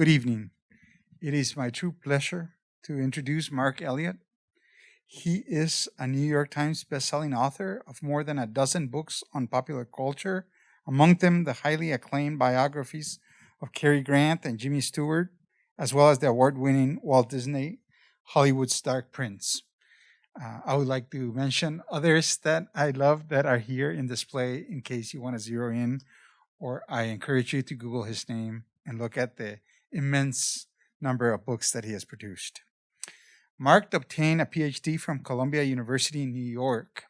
Good evening. It is my true pleasure to introduce Marc Eliot. He is a New York Times bestselling author of more than a dozen books on popular culture, among them the highly acclaimed biographies of Cary Grant and Jimmy Stewart, as well as the award-winning Walt Disney Hollywood's Dark Prince. Uh, I would like to mention others that I love that are here in display in case you want to zero in, or I encourage you to Google his name and look at the immense number of books that he has produced. Marc obtained a PhD from Columbia University in New York.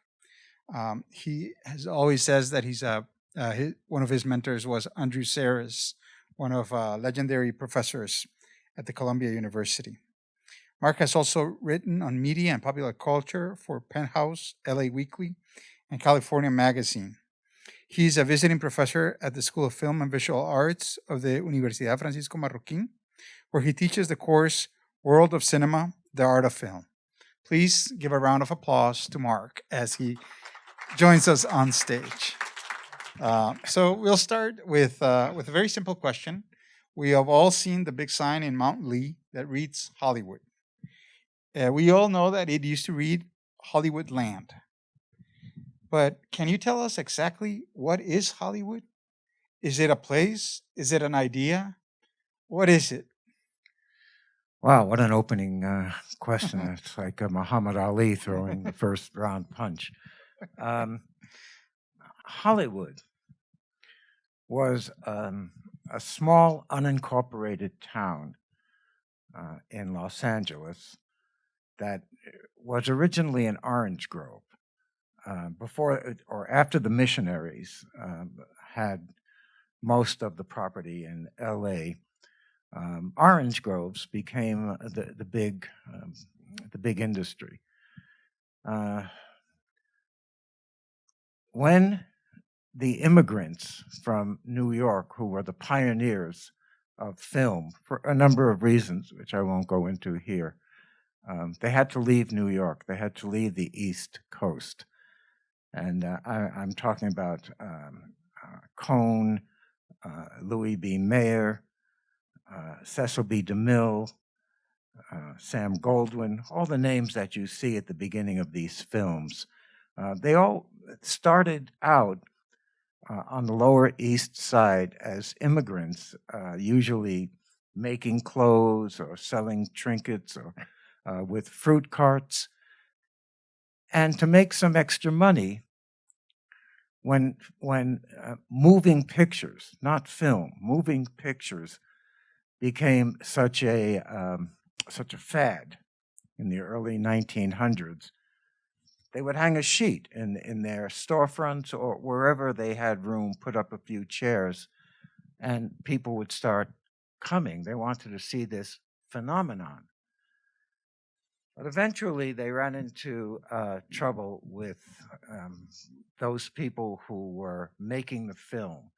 Um, he has always says that he's a uh, his, one of his mentors was Andrew Sarris, one of uh, legendary professors at the Columbia University. Mark has also written on media and popular culture for Penthouse, LA Weekly, and California Magazine. He's a visiting professor at the School of Film and Visual Arts of the Universidad Francisco Marroquín, where he teaches the course World of Cinema, the Art of Film. Please give a round of applause to Marc as he joins us on stage. Uh, so we'll start with, uh, with a very simple question. We have all seen the big sign in Mount Lee that reads Hollywood. Uh, we all know that it used to read Hollywood Land. But can you tell us exactly what is Hollywood? Is it a place? Is it an idea? What is it? Wow, what an opening uh, question. it's like a Muhammad Ali throwing the first round punch. Um, Hollywood was um, a small unincorporated town uh, in Los Angeles that was originally an orange grove. Uh, before or after the missionaries um, had most of the property in LA, um, orange groves became the, the big um, the big industry. Uh, when the immigrants from New York, who were the pioneers of film for a number of reasons, which I won't go into here, um, they had to leave New York. They had to leave the East Coast. And uh, I, am talking about um, uh, Cohn, uh, Louis B. Mayer, uh, Cecil B. DeMille, uh, Sam Goldwyn, all the names that you see at the beginning of these films. Uh, they all started out on the Lower East Side as immigrants, usually making clothes or selling trinkets or with fruit carts and to make some extra money when when uh, moving pictures, not film, moving pictures became such a um, such a fad in the early 1900s. They would hang a sheet in in their storefronts or wherever they had room, put up a few chairs, and people would start coming. They wanted to see this phenomenon. But eventually they ran into uh, trouble with um, those people who were making the film,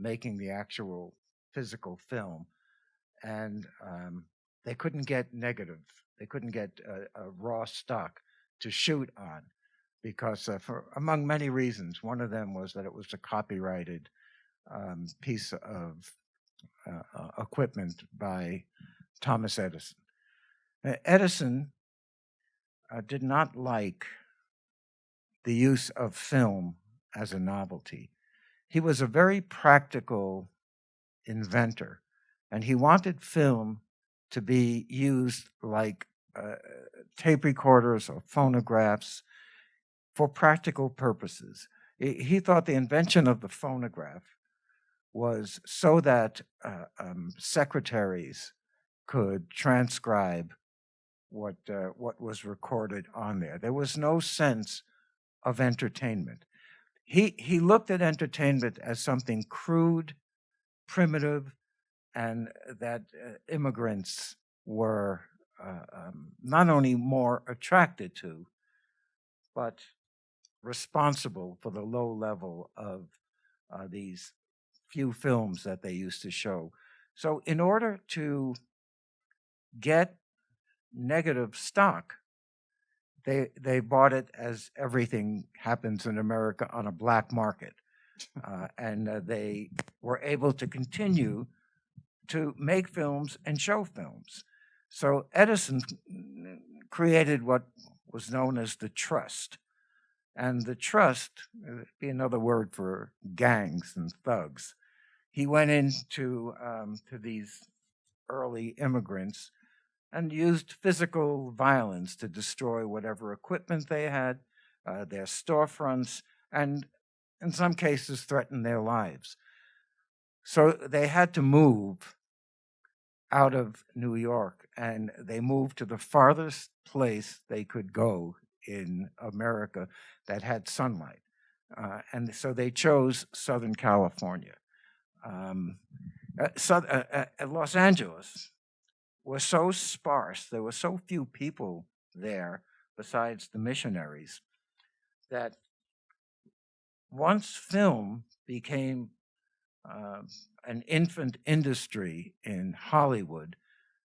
making the actual physical film, and um, they couldn't get negative. They couldn't get a, a raw stock to shoot on because, uh, for among many reasons, one of them was that it was a copyrighted um, piece of uh, uh equipment by Thomas Edison. Edison uh, did not like the use of film as a novelty. He was a very practical inventor, and he wanted film to be used like uh, tape recorders or phonographs for practical purposes. He thought the invention of the phonograph was so that uh, um, secretaries could transcribe what uh, what was recorded on there. There was no sense of entertainment. He he looked at entertainment as something crude, primitive, and that uh, immigrants were uh, um, not only more attracted to, but responsible for the low level of uh, these few films that they used to show. So in order to get negative stock. They they bought it as everything happens in America on a black market, uh, and uh, they were able to continue to make films and show films. So Edison created what was known as the trust. And the trust, uh, be another word for gangs and thugs. He went into um, to these early immigrants and used physical violence to destroy whatever equipment they had, uh, their storefronts, and in some cases threatened their lives. So they had to move out of New York and they moved to the farthest place they could go in America that had sunlight. Uh, and so they chose Southern California. Um, uh, so, uh, uh Los Angeles was so sparse, there were so few people there besides the missionaries, that once film became uh, an infant industry in Hollywood,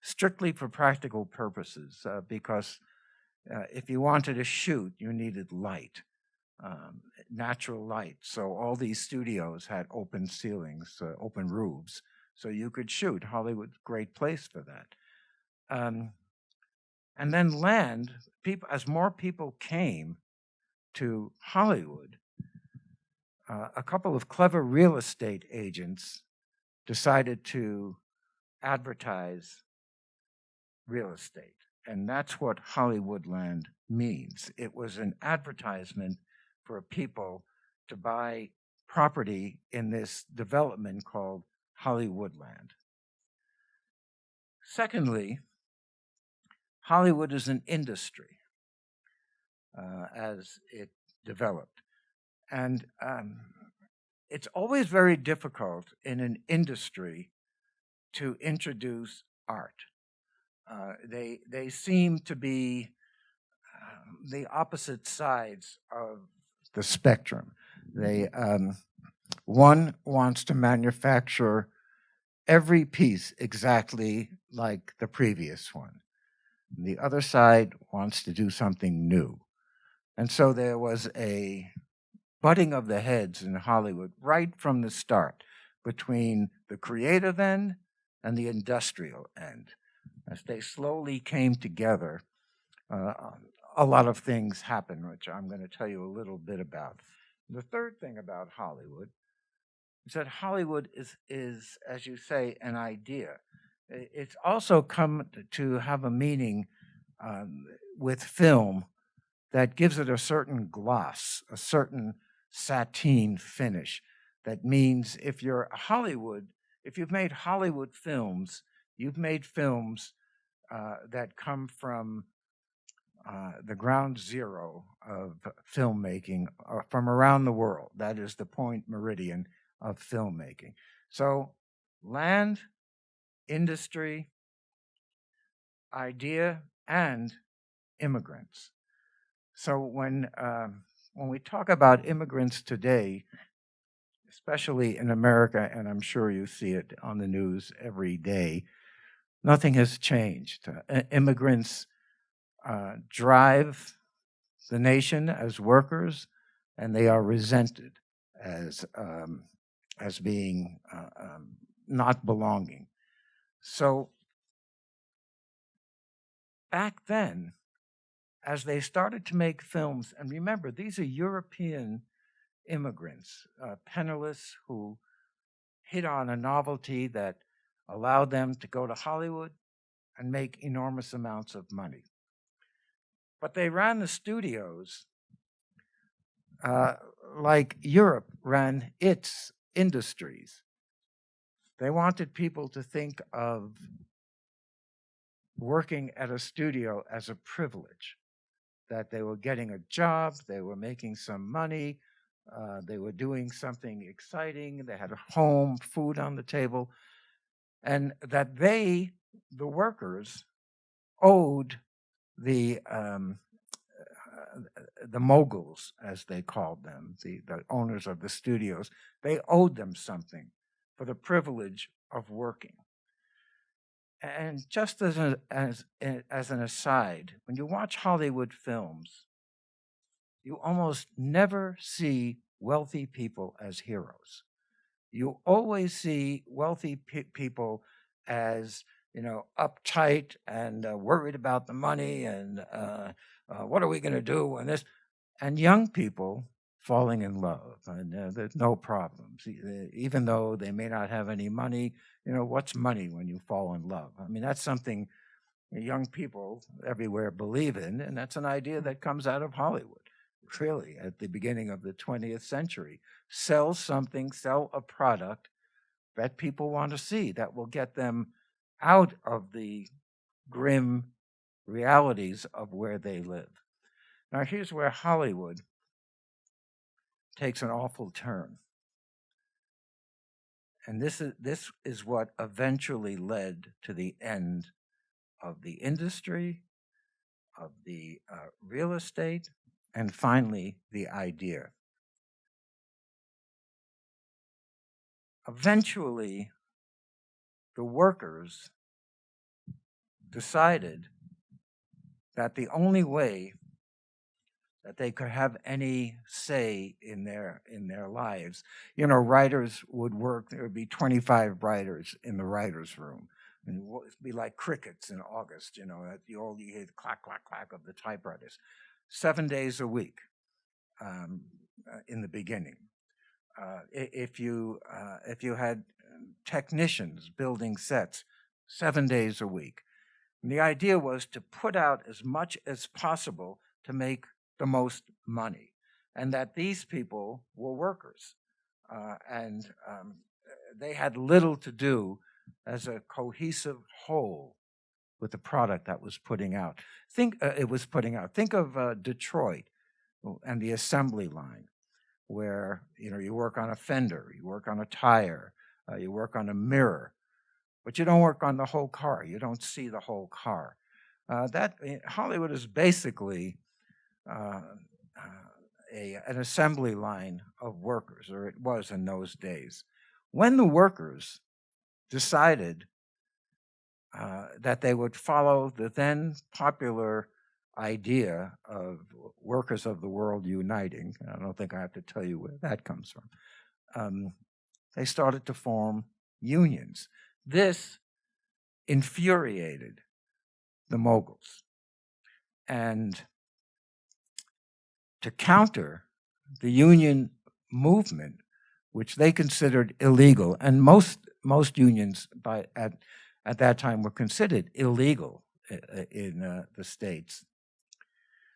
strictly for practical purposes, uh, because uh, if you wanted to shoot, you needed light, um, natural light. So all these studios had open ceilings, uh, open roofs, so you could shoot. Hollywood, great place for that. Um, and then land, people, as more people came to Hollywood, uh, a couple of clever real estate agents decided to advertise real estate. And that's what Hollywoodland means. It was an advertisement for people to buy property in this development called Hollywoodland. Secondly, Hollywood is an industry uh, as it developed. And um, it's always very difficult in an industry to introduce art. Uh, they, they seem to be um, the opposite sides of the spectrum. They, um, one wants to manufacture every piece exactly like the previous one. The other side wants to do something new. And so there was a butting of the heads in Hollywood right from the start between the creative end and the industrial end. As they slowly came together, uh, a lot of things happened, which I'm going to tell you a little bit about. The third thing about Hollywood is that Hollywood is, is as you say, an idea. It's also come to have a meaning um, with film that gives it a certain gloss, a certain sateen finish. That means if you're Hollywood, if you've made Hollywood films, you've made films uh, that come from uh, the ground zero of filmmaking uh, from around the world. That is the point meridian of filmmaking. So, land, industry, idea, and immigrants. So when um, when we talk about immigrants today, especially in America, and I'm sure you see it on the news every day, nothing has changed. Uh, immigrants uh, drive the nation as workers, and they are resented as um, as being uh, um, not belonging. So back then, as they started to make films, and remember, these are European immigrants, uh, penniless, who hit on a novelty that allowed them to go to Hollywood and make enormous amounts of money. But they ran the studios uh, like Europe ran its industries. They wanted people to think of working at a studio as a privilege that they were getting a job, they were making some money, uh, they were doing something exciting, they had a home, food on the table, and that they, the workers, owed the um, uh, the moguls, as they called them, the, the owners of the studios, they owed them something for the privilege of working. And just as, a, as, as an aside, when you watch Hollywood films, you almost never see wealthy people as heroes. You always see wealthy pe people as you know uptight and uh, worried about the money and uh, uh, what are we going to do and this and young people falling in love and uh, there's no problems E- uh, even though they may not have any money you know what's money when you fall in love? I mean that's something young people everywhere believe in and that's an idea that comes out of hollywood really at the beginning of the 20th century. Sell something sell a product that people want to see that will get them out of the grim realities of where they live. Now here's where hollywood takes an awful turn. And this is, this is what eventually led to the end of the industry, of the uh, real estate, and finally the idea. Eventually, the workers decided that the only way that they could have any say in their in their lives. You know, writers would work. There would be 25 writers in the writers' room, and it would be like crickets in August. You know, at the old you hear the clack clack clack of the typewriters, seven days a week um, uh, in the beginning. Uh, if you uh, if you had um, technicians building sets, seven days a week. And the idea was to put out as much as possible to make the most money, and that these people were workers, uh, and um, they had little to do as a cohesive whole with the product that was putting out. Think uh, it was putting out. Think of uh, Detroit and the assembly line, where you know you work on a fender, you work on a tire, uh, you work on a mirror, but you don't work on the whole car. You don't see the whole car. Uh, that eh, Hollywood is basically uh, uh, a, an assembly line of workers, or it was in those days. When the workers decided uh, that they would follow the then popular idea of workers of the world uniting, I don't think I have to tell you where that comes from, um, they started to form unions. This infuriated the moguls. And to counter the union movement, which they considered illegal, and most most unions by at at that time were considered illegal i- i- in uh, the states.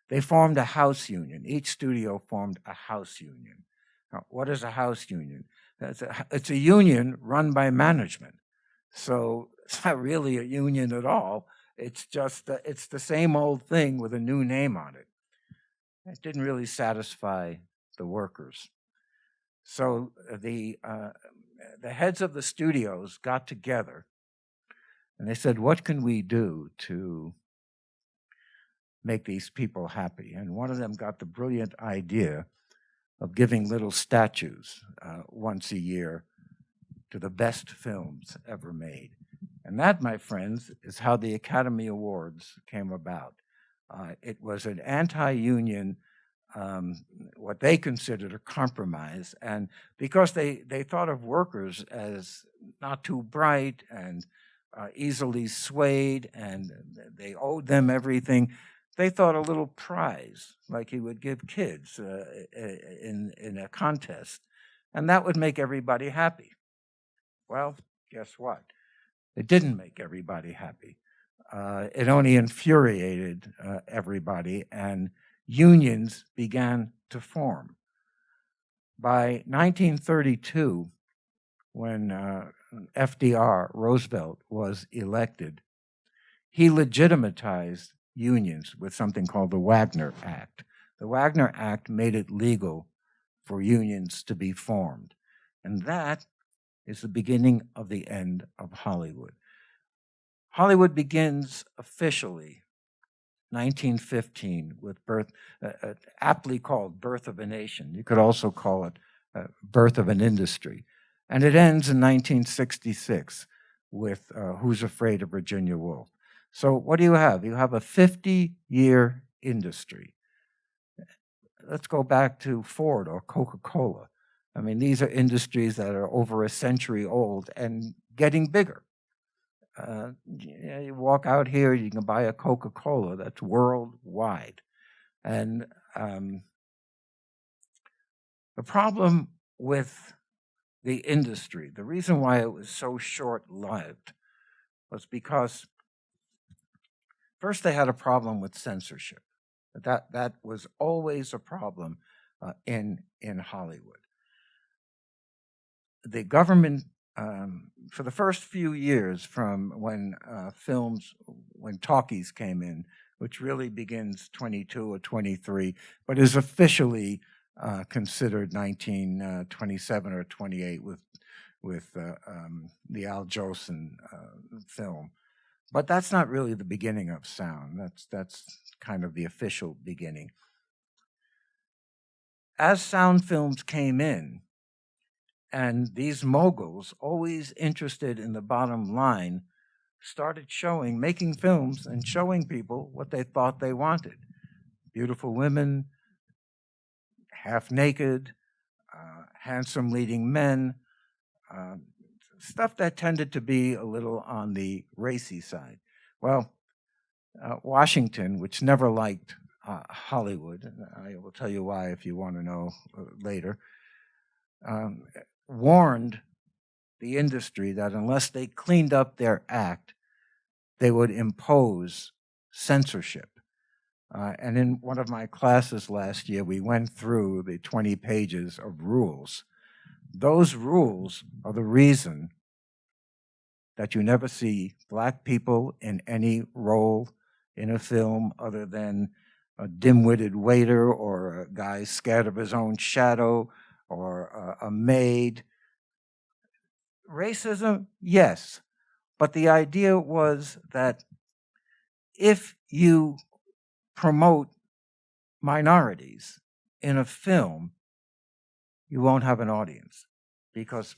They formed a house union. Each studio formed a house union. Now, what is a house union? It's a, it's a union run by management. So it's not really a union at all. It's just uh, it's the same old thing with a new name on it. It didn't really satisfy the workers. So uh, the uh, the heads of the studios got together and they said, "What can we do to make these people happy?" And one of them got the brilliant idea of giving little statues uh, once a year to the best films ever made. And that, my friends, is how the Academy Awards came about. Uh, it was an anti-union, um, what they considered a compromise, and because they they thought of workers as not too bright and uh, easily swayed, and they owed them everything, they thought a little prize, like he would give kids uh, in in a contest, and that would make everybody happy. Well, guess what? It didn't make everybody happy. Uh, it only infuriated uh, everybody, and unions began to form. By 1932, when uh, FDR, Roosevelt, was elected, he legitimatized unions with something called the Wagner Act. The Wagner Act made it legal for unions to be formed. And that is the beginning of the end of Hollywood. Hollywood begins officially 1915 with birth, uh, uh, aptly called Birth of a Nation. You could also call it uh, Birth of an Industry. And it ends in 1966 with uh, Who's Afraid of Virginia Woolf. So what do you have? You have a 50-year industry. Let's go back to Ford or Coca-Cola. I mean, these are industries that are over a century old and getting bigger. Uh, you, walk out here, you can buy a Coca Cola that's worldwide. And um, the problem with the industry, the reason why it was so short lived was because first they had a problem with censorship. That, that was always a problem uh, in, in Hollywood. The government, um, for the first few years from when uh, films, when talkies came in, which really begins 22 or 23, but is officially uh, considered 1927 uh, or 28 with with uh, um, the Al Jolson uh, film. But that's not really the beginning of sound. That's that's kind of the official beginning. As sound films came in, and these moguls, always interested in the bottom line, started showing, making films and showing people what they thought they wanted. Beautiful women, half naked, uh, handsome leading men, uh, stuff that tended to be a little on the racy side. Well, uh, Washington, which never liked uh, Hollywood, I will tell you why if you want to know uh, later, um, warned the industry that unless they cleaned up their act, they would impose censorship. Uh, and in one of my classes last year, we went through the 20 pages of rules. Those rules are the reason that you never see black people in any role in a film other than a dim-witted waiter or a guy scared of his own shadow or a, maid. Racism, yes, but the idea was that if you promote minorities in a film, you won't have an audience because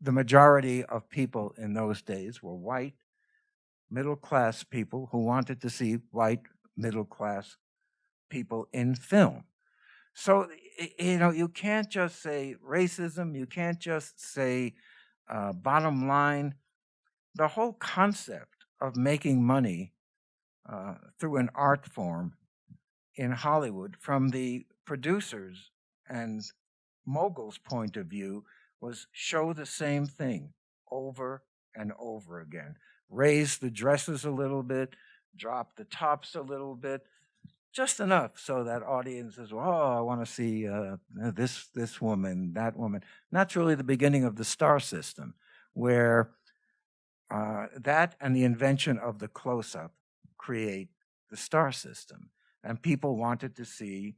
the majority of people in those days were white, middle class people who wanted to see white, middle class people in film. So, you know, you can't just say racism, you can't just say uh, bottom line. The whole concept of making money uh, through an art form in Hollywood from the producers and moguls' point of view was show the same thing over and over again. Raise the dresses a little bit, drop the tops a little bit, just enough so that audiences, oh, I want to see uh, this this woman, that woman. And that's really the beginning of the star system, where uh, that and the invention of the close-up create the star system. And people wanted to see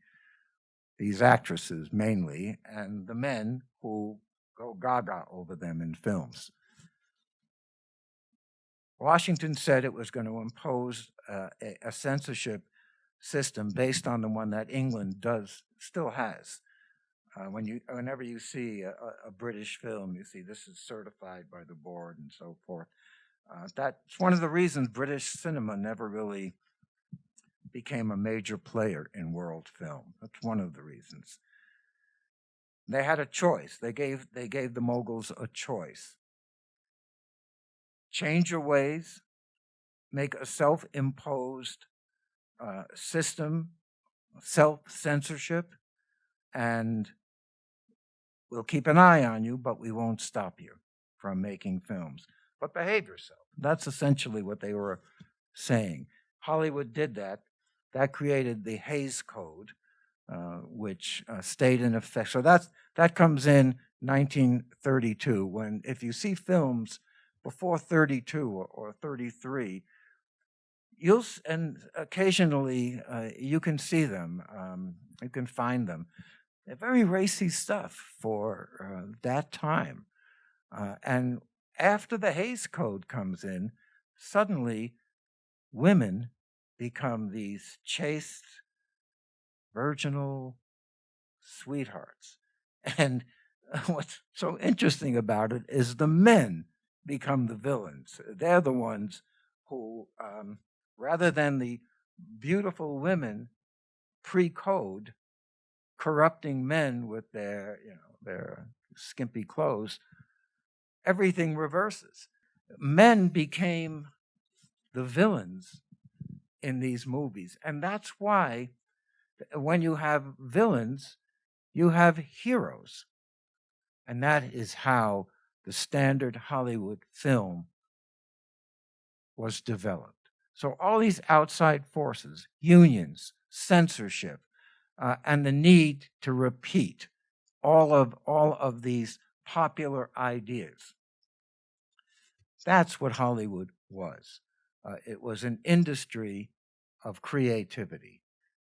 these actresses mainly, and the men who go gaga over them in films. Washington said it was going to impose uh, a, a, censorship system based on the one that England does still has. Uh, when you, whenever you see a, a, British film, you see this is certified by the board and so forth. Uh, that's one of the reasons British cinema never really became a major player in world film. That's one of the reasons. They had a choice. They gave, they gave the moguls a choice. Change your ways, make a self imposed uh, system, self censorship, and we'll keep an eye on you, but we won't stop you from making films but behave yourself. That's essentially what they were saying. Hollywood did that. That created the Hays Code, uh, which uh, stayed in effect. So that's, that comes in 1932, when if you see films before 32 or, or 33, you'll, and occasionally uh, you can see them, um, you can find them. They're very racy stuff for uh, that time. Uh, and after the Hays Code comes in, suddenly women become these chaste, virginal sweethearts. And what's so interesting about it is the men become the villains. They're the ones who, um, rather than the beautiful women pre-code corrupting men with their, you know, their skimpy clothes, everything reverses. men became the villains in these movies. And that's why uh, when you have villains, you have heroes. And that is how the standard Hollywood film was developed. So all these outside forces, unions, censorship, uh, and the need to repeat all of all of these popular ideas. That's what Hollywood was. Uh, it was an industry of creativity,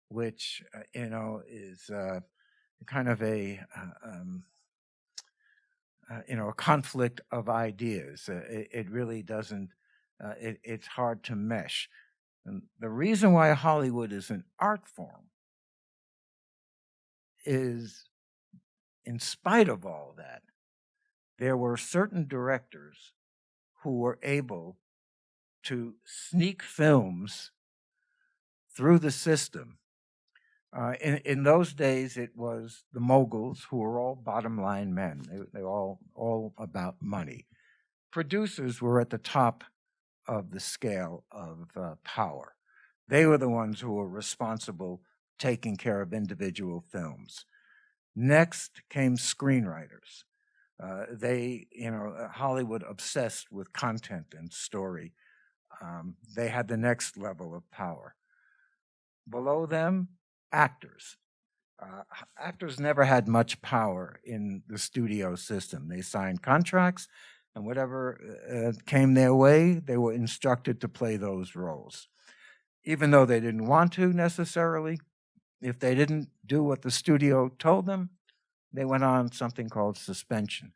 which uh, you know is uh, kind of a uh, um, uh, you know a conflict of ideas. It, it, really doesn't. It, it's hard to mesh. And the reason why Hollywood is an art form is, in spite of all that, there were certain directors who were able to sneak films through the system. Uh, in, in those days, it was the moguls who were all bottom line men. They, they were all, all about money. Producers were at the top of the scale of uh, power. They were the ones who were responsible taking care of individual films. Next came screenwriters. Uh, they, you know, uh, Hollywood obsessed with content and story. Um, they had the next level of power. Below them, actors. Uh, actors never had much power in the studio system. They signed contracts, and whatever uh, came their way, they were instructed to play those roles. Even though they didn't want to necessarily, if they didn't do what the studio told them, they went on something called suspension.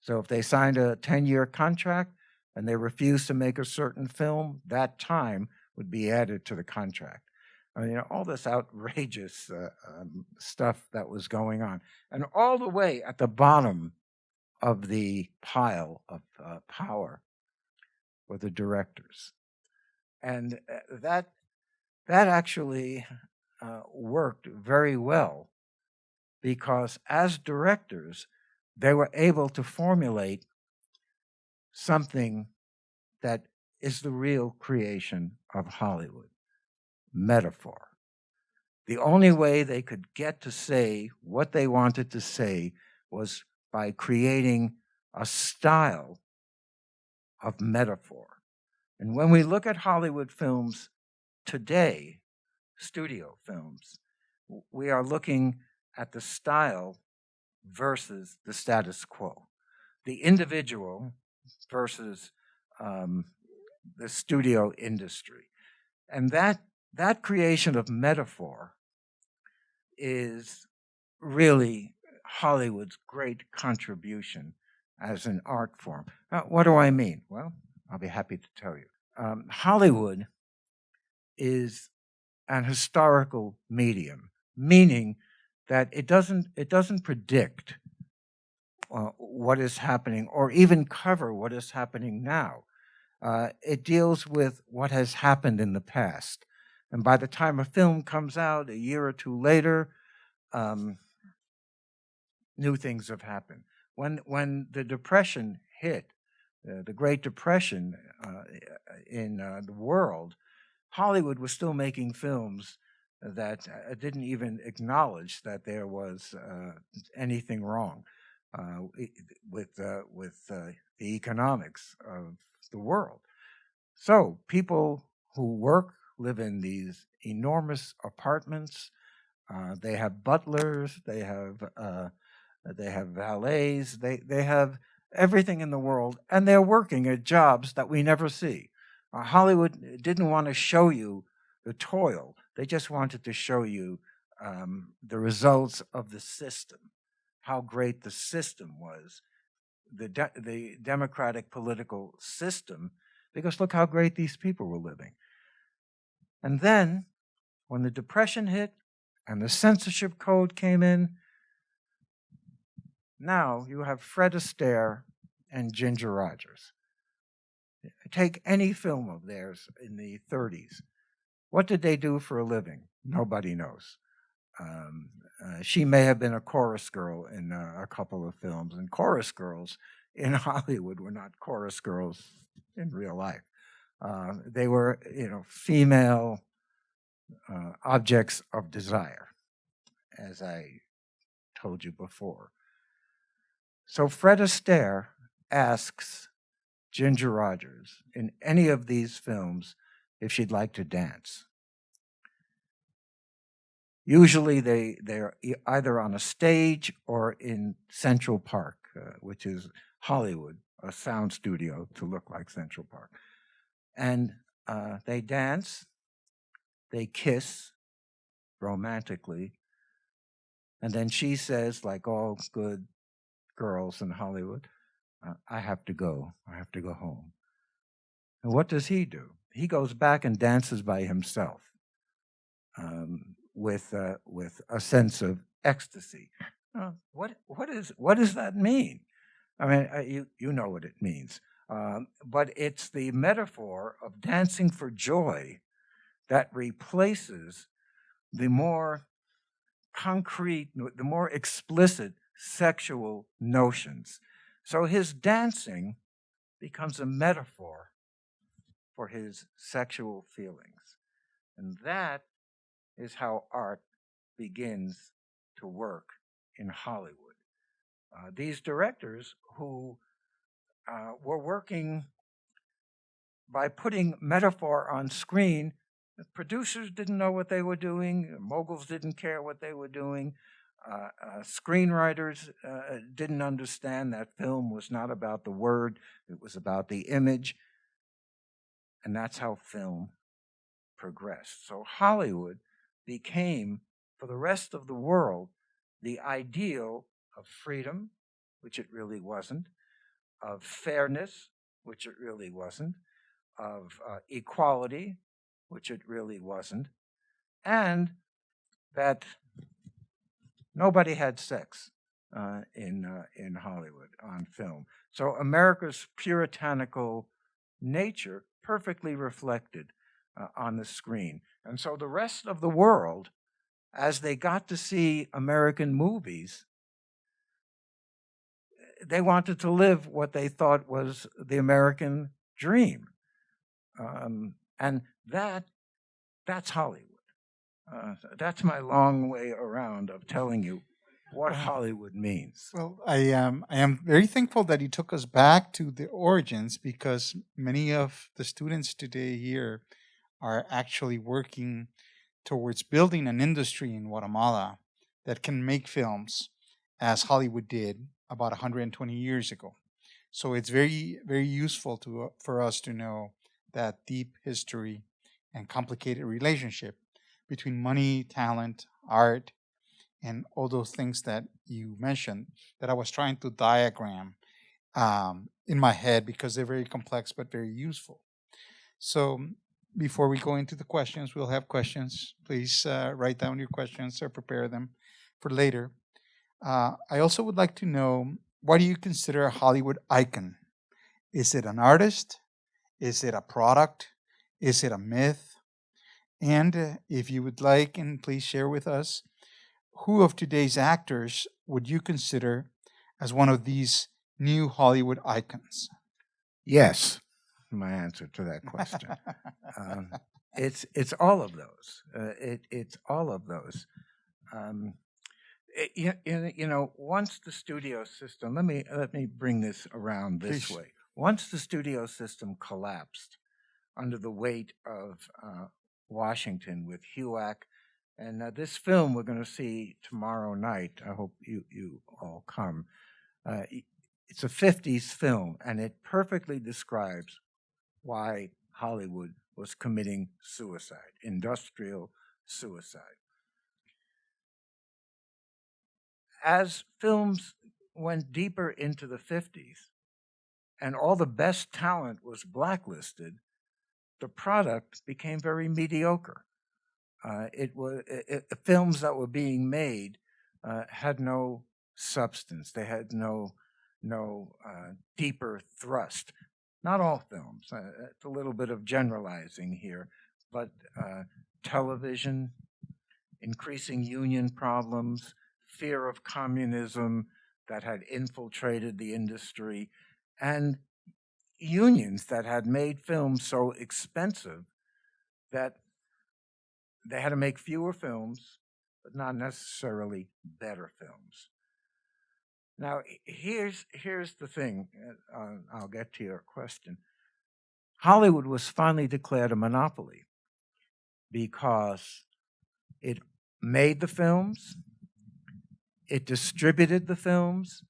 So if they signed a 10-year contract and they refused to make a certain film, that time would be added to the contract. I mean, you know, all this outrageous uh, um, stuff that was going on. And all the way at the bottom of the pile of uh, power were the directors. And uh, that, that actually uh, worked very well because as directors, they were able to formulate something that is the real creation of Hollywood metaphor. The only way they could get to say what they wanted to say was by creating a style of metaphor. And when we look at Hollywood films today, studio films, we are looking at the style versus the status quo, the individual versus um, the studio industry. And that, that creation of metaphor is really Hollywood's great contribution as an art form. Now, what do I mean? Well, I'll be happy to tell you. Um, Hollywood is an historical medium, meaning that it doesn't it doesn't predict uh, what is happening or even cover what is happening now. Uh, it deals with what has happened in the past. And by the time a film comes out a year or two later, um, new things have happened. When, when the Depression hit, uh, the Great Depression uh, in uh, the world, Hollywood was still making films that uh, didn't even acknowledge that there was uh, anything wrong uh, with with the economics of the world. So people who work live in these enormous apartments. They have butlers. They have they have valets. They they have everything in the world, and they're working at jobs that we never see. Hollywood didn't want to show you the toil. They just wanted to show you um, the results of the system, how great the system was, the, de the democratic political system, because look how great these people were living. And then, when the Depression hit and the censorship code came in, now you have Fred Astaire and Ginger Rogers. Take any film of theirs in the 30s what did they do for a living? Nobody knows. Um, uh, she may have been a chorus girl in uh, a couple of films, and chorus girls in Hollywood were not chorus girls in real life. Uh, they were, you know, female uh, objects of desire, as I told you before. So Fred Astaire asks Ginger Rogers in any of these films if she'd like to dance. Usually they, they're either on a stage or in Central Park, uh, which is Hollywood, a sound studio to look like Central Park. And uh, they dance, they kiss romantically, and then she says, like all good girls in Hollywood, I have to go. I have to go home. And what does he do? He goes back and dances by himself um, with, uh, with a sense of ecstasy. Uh, what, what, is, what does that mean? I mean, uh, you, you know what it means. Um, but it's the metaphor of dancing for joy that replaces the more concrete, the more explicit sexual notions. So his dancing becomes a metaphor for his sexual feelings. And that is how art begins to work in Hollywood. Uh, these directors who uh, were working by putting metaphor on screen, producers didn't know what they were doing, moguls didn't care what they were doing, uh, uh, screenwriters uh, didn't understand that film was not about the word, it was about the image. And that's how film progressed. So Hollywood became, for the rest of the world, the ideal of freedom, which it really wasn't, of fairness, which it really wasn't, of uh, equality, which it really wasn't, and that Nobody had sex uh, in, uh, in Hollywood on film. So America's puritanical nature perfectly reflected uh, on the screen. And so the rest of the world, as they got to see American movies, they wanted to live what they thought was the American dream. Um, and that, that's Hollywood. Uh, that's my long way around of telling you what Hollywood means. Well, I um, I am very thankful that you took us back to the origins because many of the students today here are actually working towards building an industry in Guatemala that can make films as Hollywood did about 120 years ago. So it's very very useful to uh, for us to know that deep history and complicated relationship between money, talent, art, and all those things that you mentioned that I was trying to diagram um, in my head because they're very complex but very useful. So before we go into the questions, we'll have questions. Please uh, write down your questions or prepare them for later. Uh, I also would like to know, what do you consider a Hollywood icon? Is it an artist? Is it a product? Is it a myth? And uh, if you would like, and please share with us, who of today's actors would you consider as one of these new Hollywood icons? Yes, my answer to that question. um, it's it's all of those. Uh, it, it's all of those. Um, it, you, you know, once the studio system, let me let me bring this around this Please. way. Once the studio system collapsed under the weight of uh, Washington with HUAC. And uh, this film we're going to see tomorrow night. I hope you, you all come. Uh, it's a 50s film, and it perfectly describes why Hollywood was committing suicide, industrial suicide. As films went deeper into the 50s, and all the best talent was blacklisted, the product became very mediocre. Uh, it was it, the films that were being made uh, had no substance. They had no no uh, deeper thrust. Not all films. Uh, it's a little bit of generalizing here, but uh, television, increasing union problems, fear of communism that had infiltrated the industry, and unions that had made films so expensive that they had to make fewer films, but not necessarily better films. Now, here's here's the thing. uh, uh, I'll get to your question. Hollywood was finally declared a monopoly because it made the films, it distributed the films,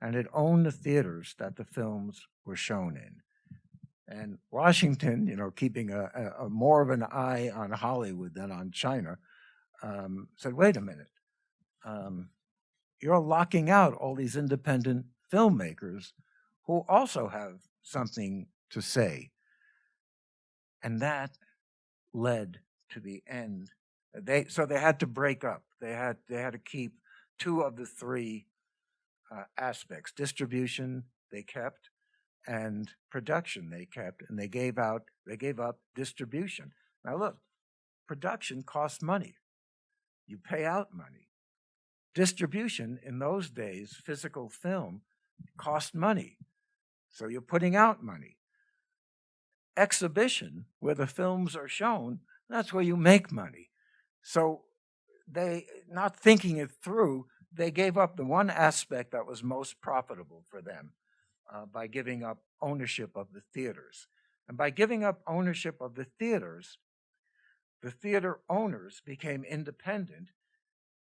and it owned the theaters that the films were shown in. And Washington, you know, keeping a, a, a more of an eye on Hollywood than on China, um, said, "Wait a minute, um, you're locking out all these independent filmmakers who also have something to say," and that led to the end. They so they had to break up. They had they had to keep two of the three uh, aspects: distribution they kept, and production they kept, and they gave out they gave up distribution. Now look, production costs money. You pay out money. Distribution in those days, physical film, cost money. So you're putting out money. Exhibition, where the films are shown, that's where you make money. So they, not thinking it through, they gave up the one aspect that was most profitable for them uh, by giving up ownership of the theaters. And by giving up ownership of the theaters, the theater owners became independent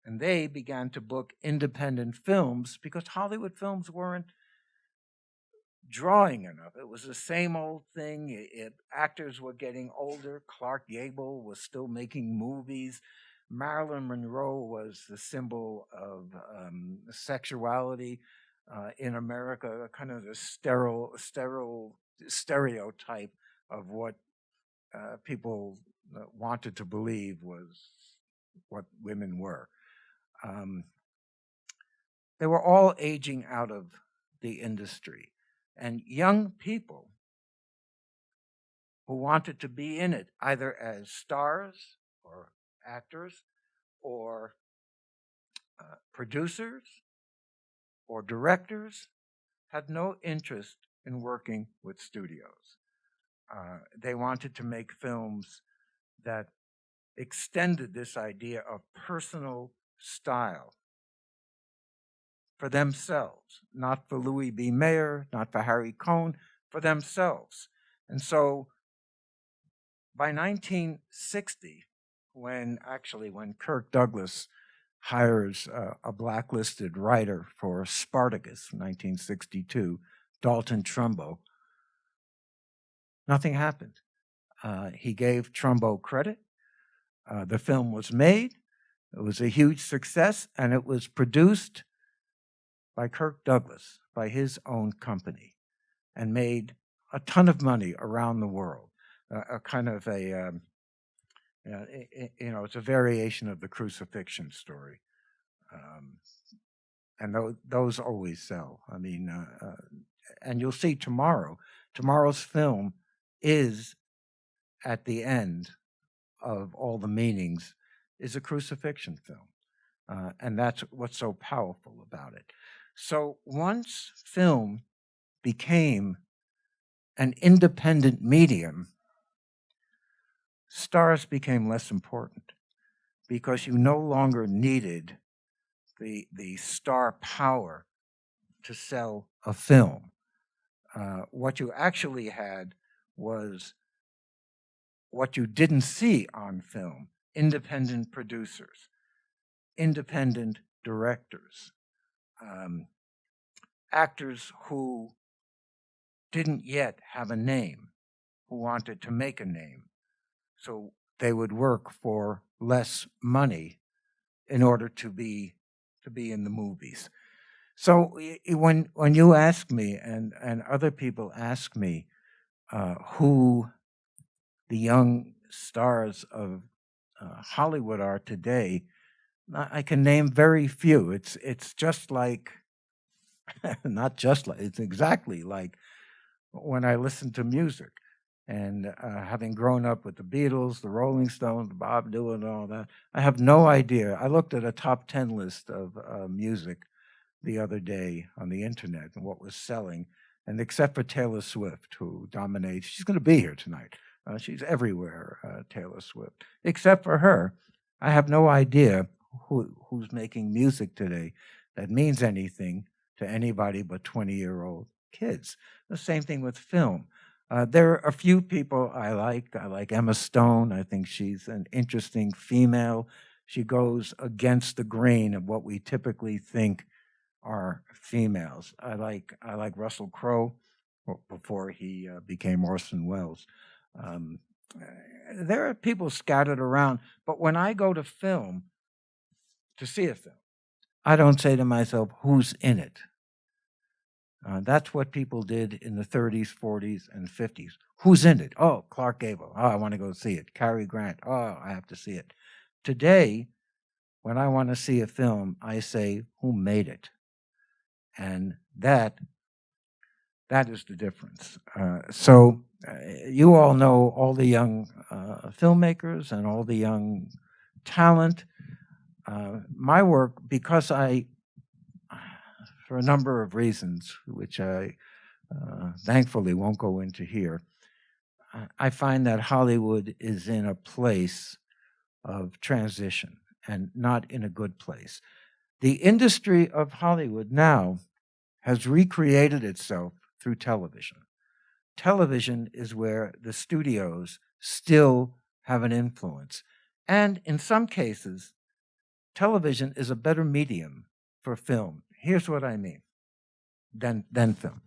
and they began to book independent films because Hollywood films weren't drawing enough. It was the same old thing. It, it- actors were getting older. Clark Gable was still making movies. Marilyn Monroe was the symbol of um, sexuality uh, in America, kind of the sterile, sterile stereotype of what uh, people uh, wanted to believe was what women were. Um, they were all aging out of the industry and young people who wanted to be in it, either as stars or actors or uh, producers or directors, had no interest in working with studios. Uh, they wanted to make films that extended this idea of personal style for themselves, not for Louis B. Mayer, not for Harry Cohn, for themselves. And so by 1960, when actually when Kirk Douglas hires a blacklisted writer for Spartacus, 1962, Dalton Trumbo, nothing happened. Uh, he gave Trumbo credit. Uh, the film was made. It was a huge success, and it was produced by Kirk Douglas, by his own company, and made a ton of money around the world. a kind of a, um, uh, i- i- you know, it's a variation of the crucifixion story. Um, and tho- those always sell. I mean, uh, uh, and you'll see tomorrow, tomorrow's film is at the end of all the meanings is a crucifixion film. Uh, and that's what's so powerful about it. So once film became an independent medium, stars became less important because you no longer needed the, the star power to sell a film. Uh, what you actually had was what you didn't see on film independent producers, independent directors, um, actors who didn't yet have a name, who wanted to make a name. So they would work for less money in order to be to be in the movies. So when when you ask me and and other people ask me uh, who the young stars of uh, Hollywood are today, I I can name very few. It's it's just like not just like it's exactly like when I listen to music. And uh, having grown up with the Beatles, the Rolling Stones, Bob Dylan, and all that, I have no idea. I looked at a top 10 list of uh, music the other day on the internet and what was selling. And except for Taylor Swift, who dominates, she's going to be here tonight. Uh, she's everywhere, uh, Taylor Swift. Except for her, I have no idea who, who's making music today that means anything to anybody but 20 year old kids. The same thing with film. Uh, there are a few people I like. I like Emma Stone. I think she's an interesting female. She goes against the grain of what we typically think are females. I like I like Russell Crowe before he uh, became Orson Welles. Um, eh, there are people scattered around, but when I go to film to see a film, I don't say to myself, "Who's in it?" Uh, that's what people did in the 30s, 40s, and 50s. Who's in it? Oh, Clark Gable. Oh, I want to go see it. Cary Grant. Oh, I have to see it. Today, when I want to see a film, I say, who made it? And that, that is the difference. Uh, so uh, you all know all the young uh, filmmakers and all the young talent. Uh, my work, because I, for a number of reasons, which I uh, thankfully won't go into here, I find that Hollywood is in a place of transition and not in a good place. The industry of Hollywood now has recreated itself through television. Television is where the studios still have an influence. And in some cases, television is a better medium for film. Here's what I mean than, than film.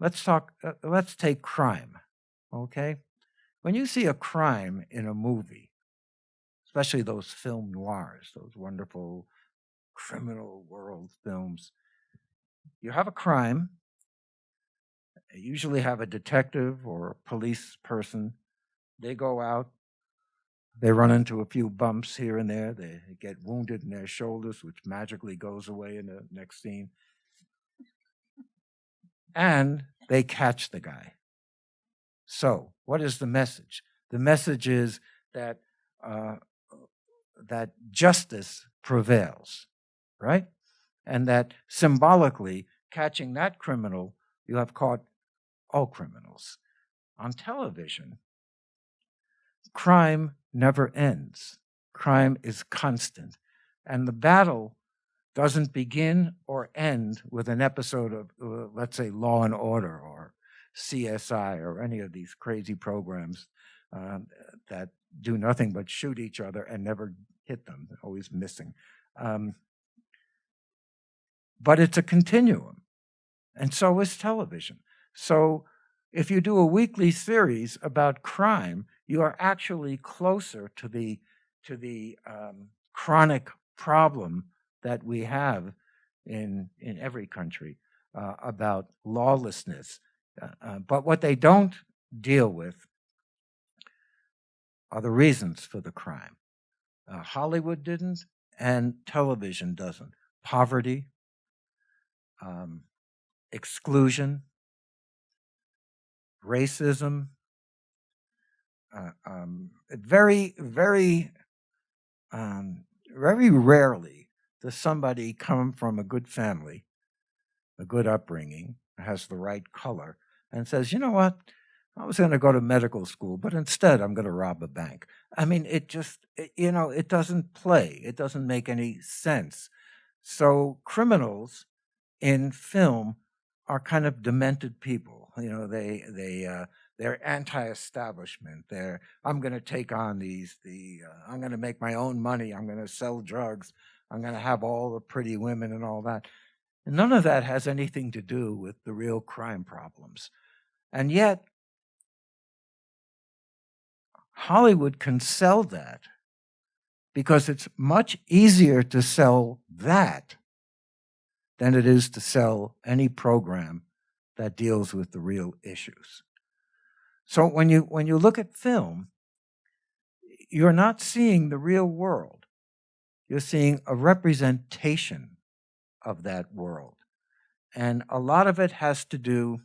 Let's talk, uh, let's take crime, okay? When you see a crime in a movie, especially those film noirs, those wonderful criminal world films. You have a crime, usually have a detective or a police person. They go out, they run into a few bumps here and there, they get wounded in their shoulders, which magically goes away in the next scene. And they catch the guy. So, what is the message? The message is that uh, that justice prevails, right? And that symbolically, catching that criminal, you have caught all criminals. On television, crime never ends. Crime is constant. And the battle doesn't begin or end with an episode of, uh, let's say, Law and Order or CSI or any of these crazy programs um, that do nothing but shoot each other and never hit them, always missing. Um, but it's a continuum, and so is television. So if you do a weekly series about crime, you are actually closer to the to the um, chronic problem that we have in in every country uh, about lawlessness. Uh, uh, but what they don't deal with are the reasons for the crime. Uh, Hollywood didn't, and television doesn't. Poverty, um, exclusion, racism. Uh, um, very, very, um, very rarely does somebody come from a good family, a good upbringing, has the right color, and says, you know what? I was going to go to medical school, but instead I'm going to rob a bank. I mean, it just, it, you know, it doesn't play. It doesn't make any sense. So criminals in film are kind of demented people. You know, they, they, uh, they're anti-establishment. They're, I'm going to take on these, the, uh, I'm going to make my own money. I'm going to sell drugs. I'm going to have all the pretty women and all that. And none of that has anything to do with the real crime problems. And yet, Hollywood can sell that because it's much easier to sell that than it is to sell any program that deals with the real issues. So when you when you look at film, you're not seeing the real world. You're seeing a representation of that world. And a lot of it has to do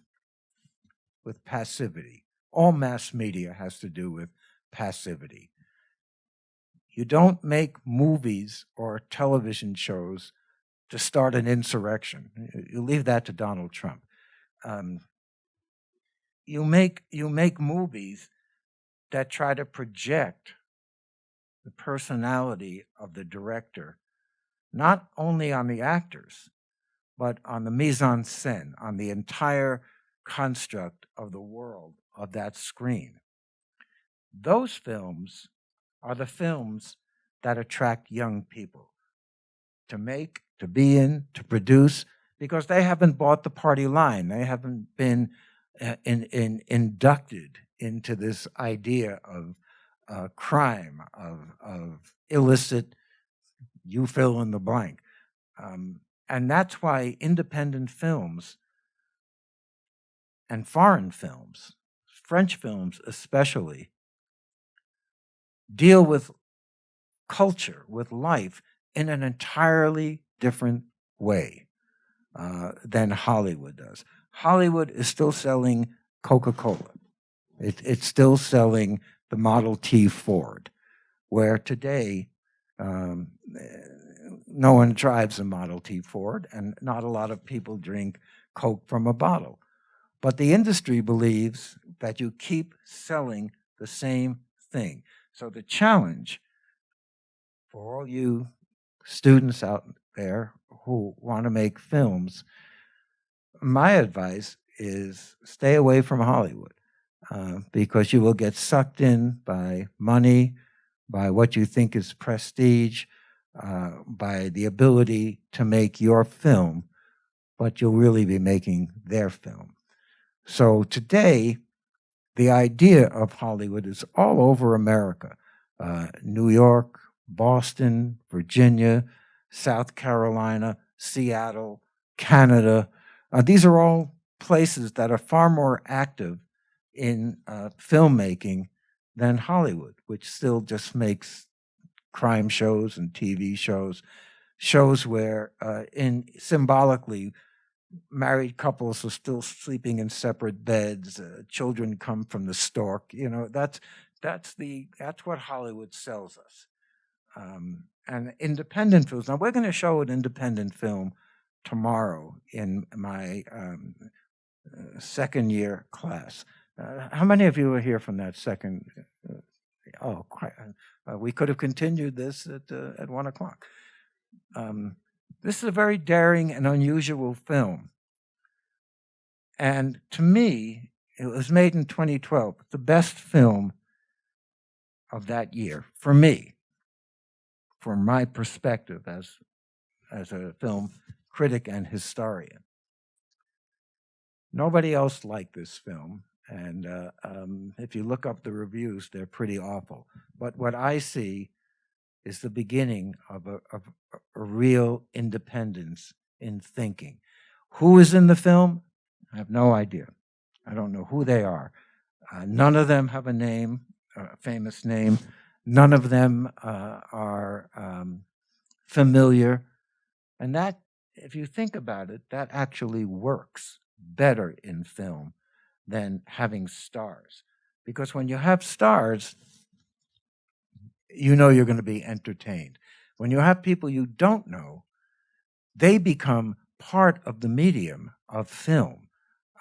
with passivity. All mass media has to do with passivity. You don't make movies or television shows to start an insurrection. You leave that to Donald Trump. um, you make you make movies that try to project the personality of the director, not only on the actors, but on the mise en scène, on the entire construct of the world of that screen. Those films are the films that attract young people to make, to be in, to produce, because they haven't bought the party line. They haven't been uh, in, in, inducted into this idea of uh, crime, of, of illicit, you fill in the blank. Um, and that's why independent films and foreign films, French films especially, deal with culture, with life in an entirely different way uh, than Hollywood does. Hollywood is still selling Coca-Cola. It, it's still selling the Model T Ford, where today um, no one drives a Model T Ford and not a lot of people drink Coke from a bottle. But the industry believes that you keep selling the same thing. So the challenge for all you students out there who want to make films, my advice is stay away from Hollywood uh, because you will get sucked in by money, by what you think is prestige, uh, by the ability to make your film, but you'll really be making their film. So today, the idea of Hollywood is all over America. Uh, New York, Boston, Virginia, South Carolina, Seattle, Canada. Uh, these are all places that are far more active in uh, filmmaking than Hollywood, which still just makes crime shows and TV shows, shows where uh, in symbolically married couples are still sleeping in separate beds, uh, children come from the stork. You know, that's that's the that's what Hollywood sells us. Um, and independent films. Now we're going to show an independent film tomorrow in my um, uh, second year class. Uh, how many of you are here from that second? Uh, oh, quite, uh, we could have continued this at uh, at one o'clock. Um, this is a very daring and unusual film. And to me, it was made in 2012, the best film of that year for me, from my perspective as, as a film critic and historian. Nobody else liked this film. And uh, um, if you look up the reviews, they're pretty awful. But what I see is the beginning of a, of a real independence in thinking. Who is in the film? I have no idea. I don't know who they are. Uh, none of them have a name, a famous name. None of them uh, are um, familiar. And that, if you think about it, that actually works better in film than having stars. Because when you have stars, you know you're going to be entertained. When you have people you don't know, they become part of the medium of film.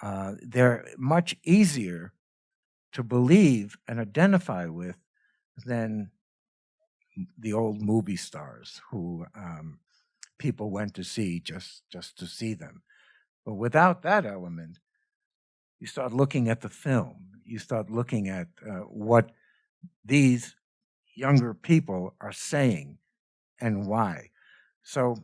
Uh, they're much easier to believe and identify with than the old movie stars who um, people went to see just, just to see them. But without that element, you start looking at the film. You start looking at uh, what these younger people are saying and why. So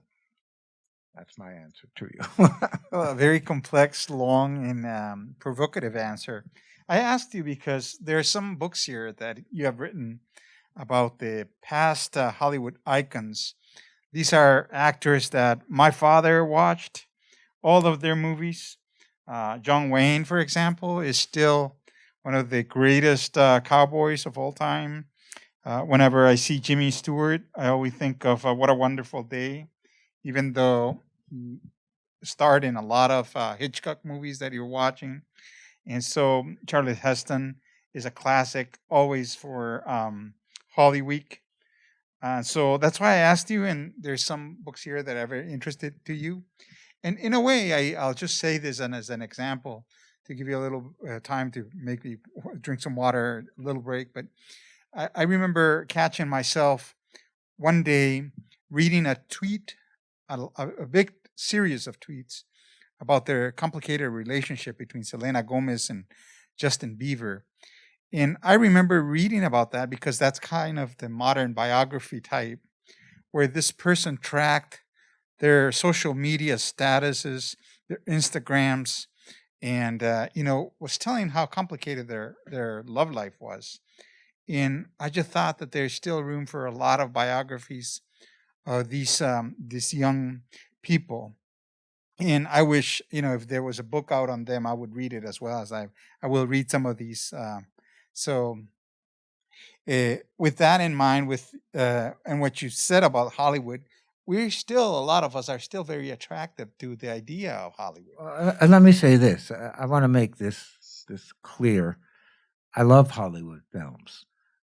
that's my answer to you. well, a very complex, long, and um, provocative answer. I asked you because there are some books here that you have written about the past uh, Hollywood icons. These are actors that my father watched all of their movies. Uh, John Wayne, for example, is still one of the greatest uh, cowboys of all time. Uh, whenever I see Jimmy Stewart, I always think of uh, What a Wonderful Day, even though he starred in a lot of uh, Hitchcock movies that you're watching. And so Charlie Heston is a classic always for um, Holy Week. Uh, so that's why I asked you, and there's some books here that are very interested to you. And in a way, I, I'll just say this and as an example to give you a little uh, time to make me drink some water, a little break. But I, I remember catching myself one day reading a tweet, a, a big series of tweets about their complicated relationship between Selena Gomez and Justin Bieber. And I remember reading about that because that's kind of the modern biography type, where this person tracked their social media statuses, their Instagrams, and uh, you know was telling how complicated their their love life was. And I just thought that there's still room for a lot of biographies of these um, these young people and I wish you know if there was a book out on them, I would read it as well as I I will read some of these. Uh, so, uh, with that in mind, with uh, and what you said about Hollywood, we're still a lot of us are still very attractive to the idea of Hollywood. Uh, and let me say this: I, I want to make this this clear. I love Hollywood films.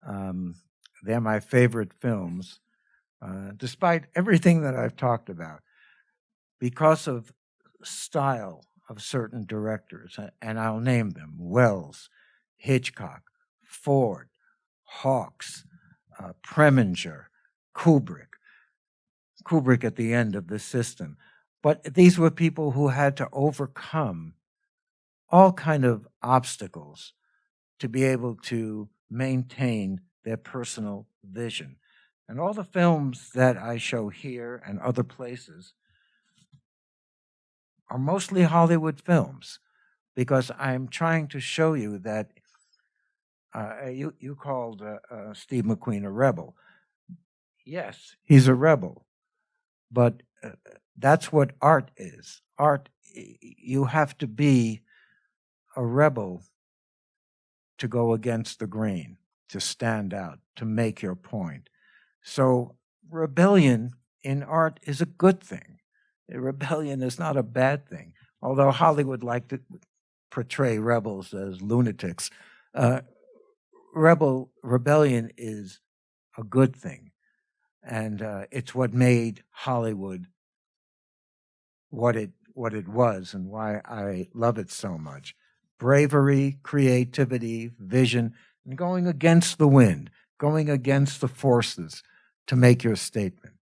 Um, they're my favorite films, uh, despite everything that I've talked about because of style of certain directors, and I'll name them Welles, Hitchcock, Ford, Hawks, uh, Preminger, Kubrick. Kubrick at the end of the system. But these were people who had to overcome all kind of obstacles to be able to maintain their personal vision. And all the films that I show here and other places are mostly Hollywood films because I'm trying to show you that uh, you, you called uh, uh, Steve McQueen a rebel. Yes, he's a rebel, but uh, that's what art is. Art, you have to be a rebel to go against the grain, to stand out, to make your point. So, rebellion in art is a good thing rebellion is not a bad thing. Although Hollywood liked to portray rebels as lunatics, uh, rebel rebellion is a good thing, and uh, it's what made Hollywood what it what it was, and why I love it so much. Bravery, creativity, vision, and going against the wind, going against the forces to make your statement.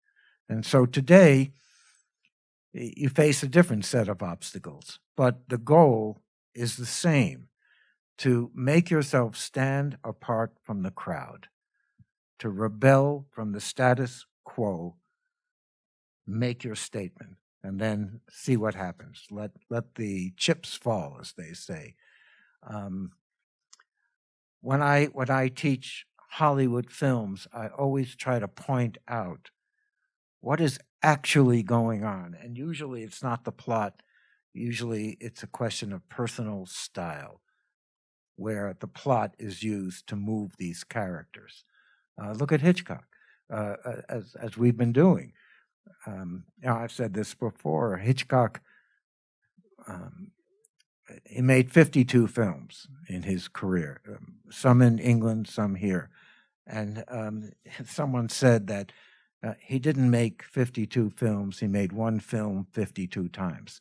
And so today, you face a different set of obstacles, but the goal is the same to make yourself stand apart from the crowd, to rebel from the status quo, make your statement, and then see what happens. Let, let the chips fall, as they say. Um, when, I, when I teach Hollywood films, I always try to point out what is actually going on. And usually it's not the plot, usually it's a question of personal style, where the plot is used to move these characters. Uh, look at Hitchcock, uh, as, as we've been doing. Um, now, I've said this before Hitchcock. Um, he made 52 films in his career, um, some in England, some here. And um, someone said that uh, he didn't make 52 films, he made one film 52 times.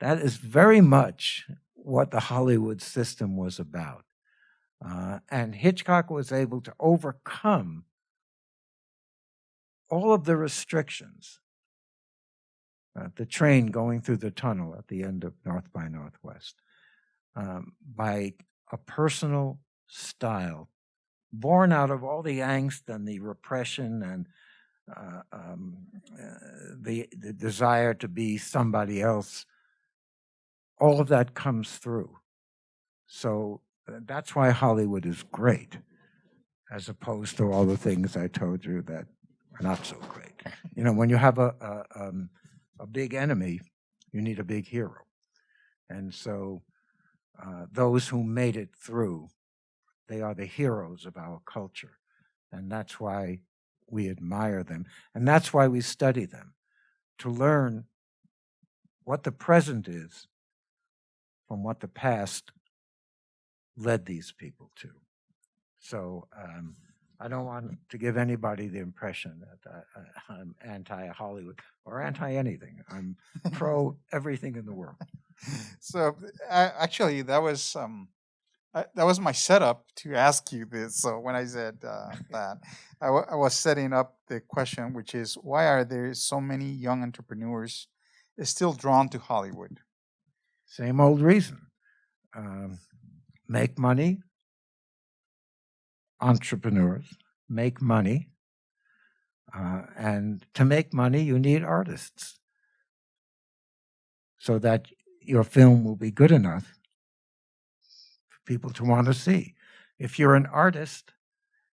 That is very much what the Hollywood system was about. Uh, and Hitchcock was able to overcome all of the restrictions. Uh, the train going through the tunnel at the end of North by Northwest um, by a personal style born out of all the angst and the repression and uh, um, uh, the, the desire to be somebody else, all of that comes through. So uh, that's why Hollywood is great, as opposed to all the things I told you that are not so great. You know, when you have a, a, um, a big enemy, you need a big hero. And so uh, those who made it through, they are the heroes of our culture. And that's why we admire them. And that's why we study them, to learn what the present is from what the past led these people to. So um, I don't want to give anybody the impression that I, I, I'm anti-Hollywood or anti-anything. I'm pro everything in the world. so uh, actually, that was um, that was my setup to ask you this. So when I said uh, that, I, w- I was setting up the question, which is why are there so many young entrepreneurs still drawn to Hollywood? Same old reason. Um, make money, entrepreneurs make money. Uh, and to make money, you need artists so that your film will be good enough for people to want to see. If you're an artist,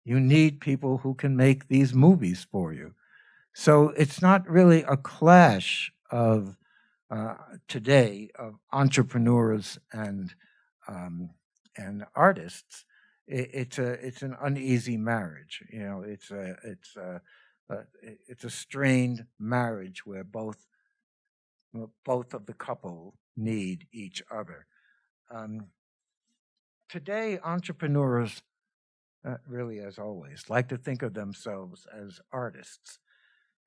you need people who can make these movies for you. So it's not really a clash of uh, today of entrepreneurs and um, and artists it, it's a it's an uneasy marriage. You know, it's a it's a, a it's a strained marriage where both both of the couple need each other. Um, today, entrepreneurs, uh, really as always, like to think of themselves as artists,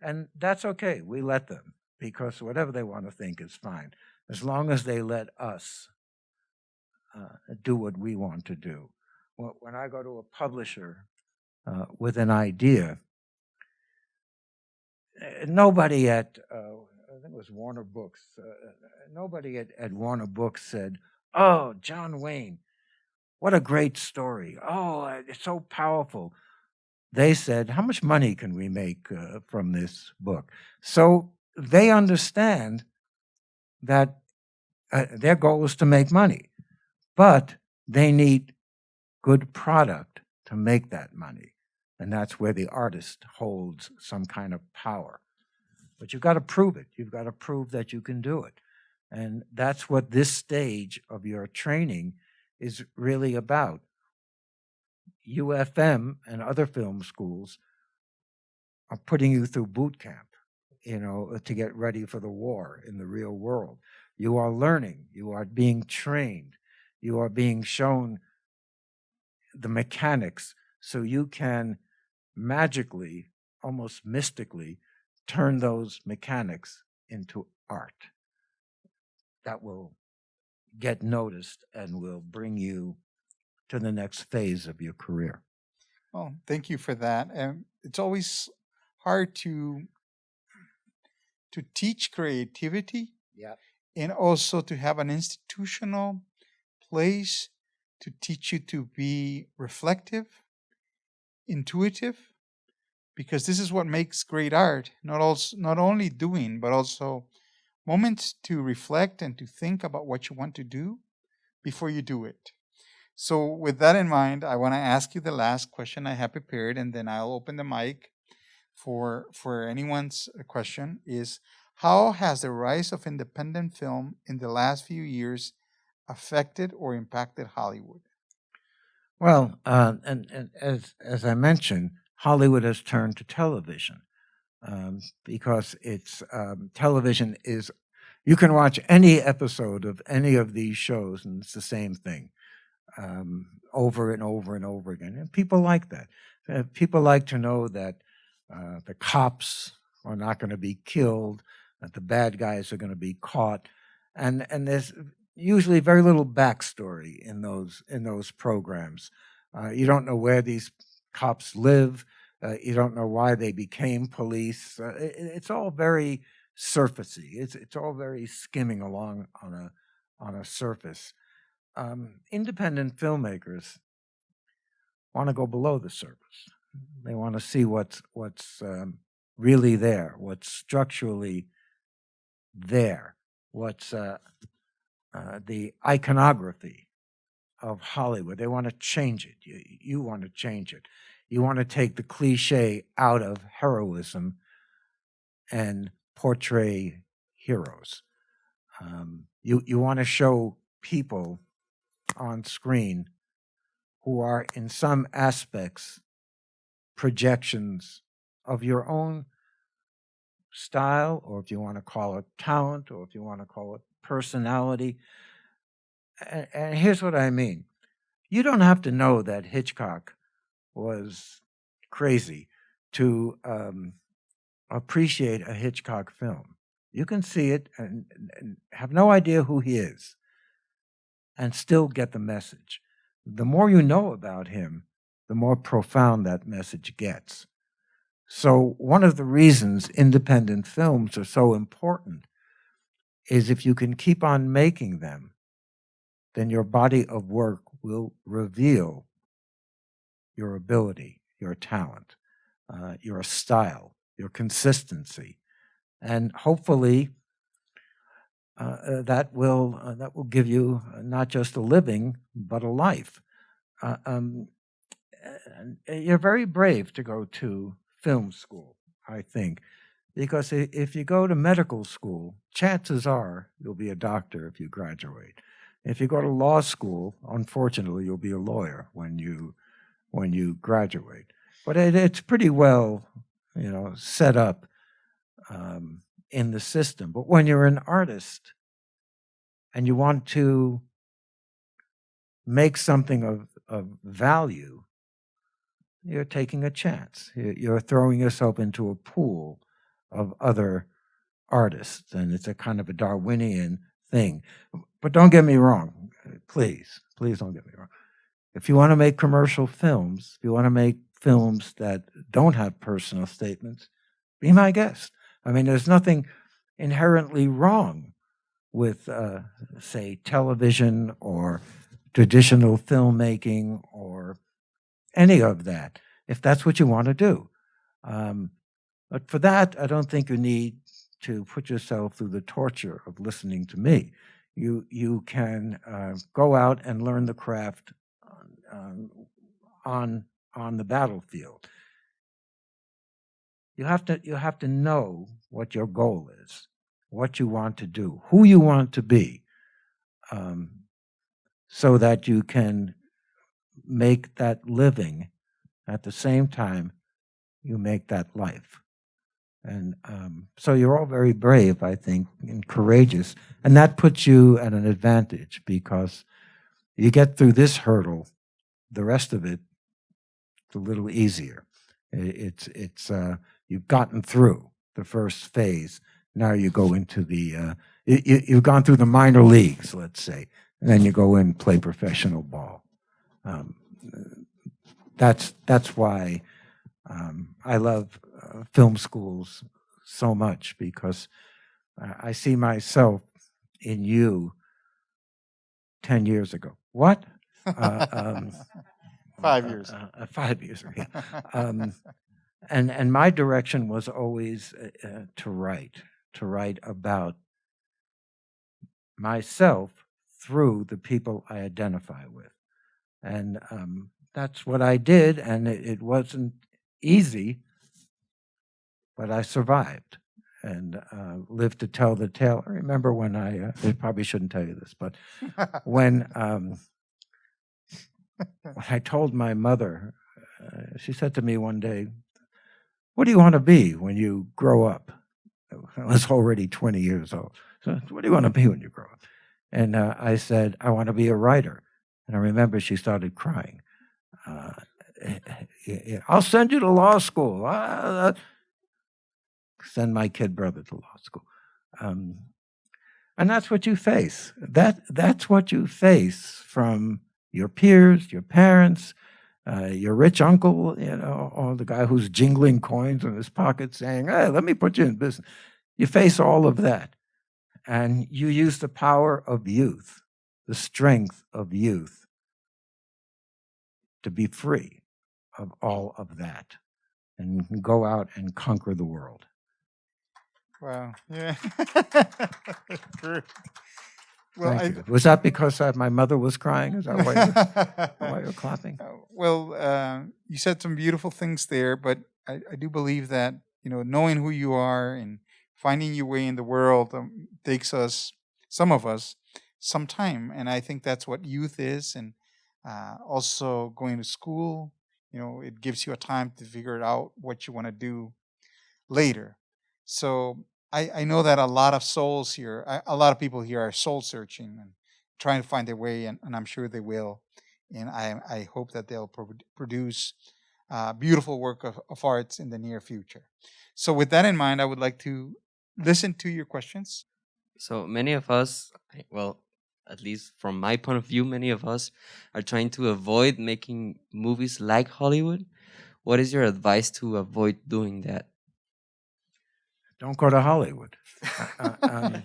and that's okay. We let them because whatever they want to think is fine, as long as they let us uh, do what we want to do when I go to a publisher uh, with an idea, eh, nobody at, uh, I think it was Warner Books, uh, nobody at, at Warner Books said, Oh, John Wayne, what a great story. Oh, uh, it's so powerful. They said, How much money can we make uh, from this book? So they understand that uh, their goal is to make money, but they need good product to make that money. And that's where the artist holds some kind of power. But you've got to prove it. You've got to prove that you can do it. And that's what this stage of your training is really about. UFM and other film schools are putting you through boot camp, you know, to get ready for the war in the real world. You are learning, you are being trained, you are being shown the mechanics so you can magically, almost mystically, turn those mechanics into art that will get noticed and will bring you to the next phase of your career. Well, thank you for that. And it's always hard to to teach creativity. Yeah. And also to have an institutional place to teach you to be reflective, intuitive, because this is what makes great art. Not also not only doing, but also moments to reflect and to think about what you want to do before you do it. So with that in mind, I want to ask you the last question I have prepared, and then I'll open the mic for for anyone's uh, question. Is how has the rise of independent film in the last few years affected or impacted Hollywood? Well, uh, and, and as as I mentioned, Hollywood has turned to television um, because it's um, television is. You can watch any episode of any of these shows, and it's the same thing um, over and over and over again. And people like that. Uh, people like to know that uh, the cops are not going to be killed, that the bad guys are going to be caught, and and there's usually very little backstory in those in those programs. Uh, you don't know where these cops live. Uh, you don't know why they became police. Uh, it, it's all very surfacey. It's it's all very skimming along on a on a surface. Um, independent filmmakers want to go below the surface. They want to see what's what's um, really there, what's structurally there, what's uh, uh, the iconography of Hollywood. They want to change it. You, you want to change it. You want to take the cliche out of heroism and portray heroes. Um, you, you want to show people on screen who are, in some aspects, projections of your own style, or if you want to call it talent, or if you want to call it personality. And, and here's what I mean you don't have to know that Hitchcock was crazy to um, appreciate a Hitchcock film. You can see it and, and have no idea who he is and still get the message. The more you know about him, the more profound that message gets. So, one of the reasons independent films are so important is if you can keep on making them, then your body of work will reveal your ability, your talent, uh, your style, your consistency, and hopefully uh, uh, that will uh, that will give you uh, not just a living but a life. Uh, um, you're very brave to go to film school, I think, because if you go to medical school, chances are you'll be a doctor if you graduate. If you go to law school, unfortunately, you'll be a lawyer when you when you graduate. But it, it's pretty well, you know, set up um, in the system. But when you're an artist and you want to make something of, of value, you're taking a chance. You're throwing yourself into a pool of other artists, and it's a kind of a Darwinian thing. But don't get me wrong, please, please don't get me wrong. If you want to make commercial films, if you want to make films that don't have personal statements, be my guest. I mean, there's nothing inherently wrong with, uh, say, television or traditional filmmaking or any of that, if that's what you want to do. Um, but for that, I don't think you need to put yourself through the torture of listening to me. You, you can uh, go out and learn the craft on, on, on the battlefield. You have to you have to know what your goal is, what you want to do, who you want to be, um, so that you can make that living at the same time you make that life. And um, so you're all very brave, I think, and courageous. And that puts you at an advantage because you get through this hurdle, the rest of it, it's a little easier. It's, it's, uh, you've gotten through the first phase. Now you go into the, uh, you, you've gone through the minor leagues, let's say, and then you go in and play professional ball. Um, that's, that's why um, I love uh, film schools so much because I see myself in you 10 years ago. What? Uh, um, five years. Uh, uh, five years. Yeah. Um, and and my direction was always uh, uh, to write, to write about myself through the people I identify with, and um, that's what I did. And it, it, wasn't easy, but I survived and uh, lived to tell the tale. I remember when I, uh, I probably shouldn't tell you this, but when um, when I told my mother, uh, she said to me one day, what do you want to be when you grow up? I was already 20 years old. So, what do you want to be when you grow up? And uh, I said, I want to be a writer. And I remember she started crying. Uh, I'll send you to law school. Uh, send my kid brother to law school. Um, and that's what you face. That, that's what you face from your peers, your parents, uh, your rich uncle, you know, or the guy who's jingling coins in his pocket saying, hey, let me put you in business. You face all of that. And you use the power of youth, the strength of youth, to be free of all of that and go out and conquer the world. Wow. Yeah. Well, I. Was that because uh, my mother was crying? Is that why you're, why you're clapping? Uh, well, uh, you said some beautiful things there, but I, I, do believe that you know knowing who you are and finding your way in the world um, takes us, some of us, some time, and I think that's what youth is, and uh, also going to school. You know, it gives you a time to figure out what you want to do later. So I, I know that a lot of souls here, a lot of people here are soul searching and trying to find their way, and, and I'm sure they will. And I, I hope that they'll pro- produce uh, beautiful work of, of arts in the near future. So, with that in mind, I would like to listen to your questions. So many of us, well, at least from my point of view, many of us are trying to avoid making movies like Hollywood. What is your advice to avoid doing that? Don't go to Hollywood. Uh, uh, um,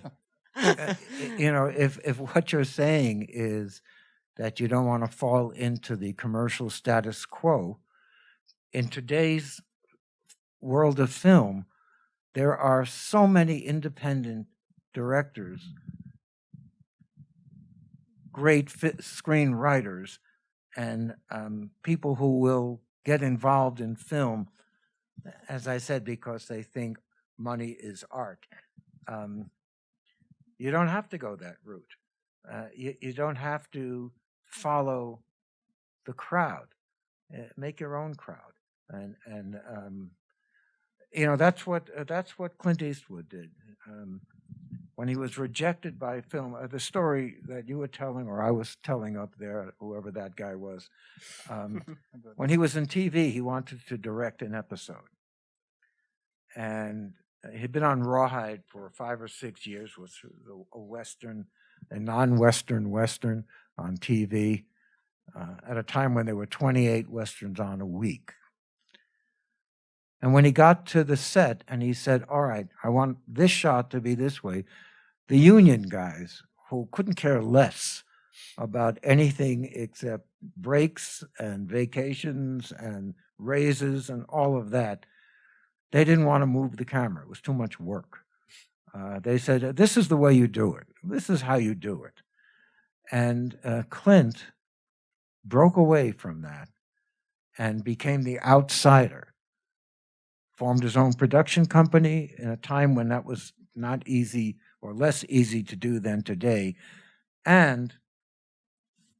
uh, you know, if if what you're saying is that you don't want to fall into the commercial status quo, in today's world of film, there are so many independent directors, great screenwriters, and um, people who will get involved in film, as I said, because they think money is art. Um, you don't have to go that route. Uh, you, you don't have to follow the crowd. Uh, make your own crowd, and and um, you know that's what uh, that's what Clint Eastwood did um, when he was rejected by film. Uh, the story that you were telling, or I was telling up there, whoever that guy was, um, when he was in TV, he wanted to direct an episode, and uh, he'd been on Rawhide for five or six years, was a western, a non-western western on TV, uh, at a time when there were 28 westerns on a week. And when he got to the set and he said, All right, I want this shot to be this way, the union guys who couldn't care less about anything except breaks and vacations and raises and all of that, they didn't want to move the camera. It was too much work. Uh, they said, This is the way you do it. This is how you do it. And uh, Clint broke away from that and became the outsider formed his own production company in a time when that was not easy or less easy to do than today. And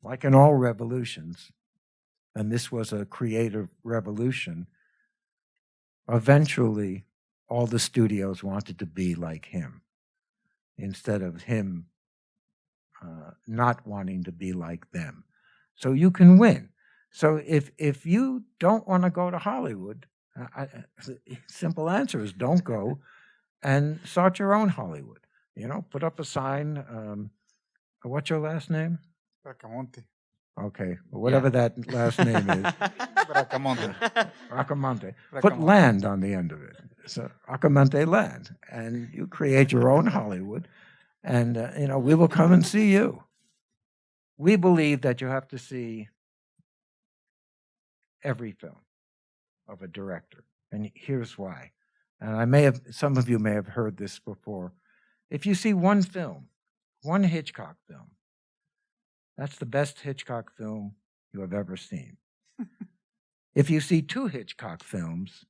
like in all revolutions, and this was a creative revolution, eventually all the studios wanted to be like him instead of him uh, not wanting to be like them. So you can win. So if if you don't want to go to Hollywood, I, the simple answer is don't go and start your own Hollywood. You know, put up a sign. Um, what's your last name? Bracamonte. Okay, well, whatever that last name is, Bracamonte. Acamonte. Put land on the end of it. So Acamonte land, and you create your own Hollywood, and uh, you know we will come and see you. We believe that you have to see every film of a director, and here's why. And I may have some of you may have heard this before. If you see one film, one Hitchcock film, that's the best Hitchcock film you have ever seen. if you see two Hitchcock films,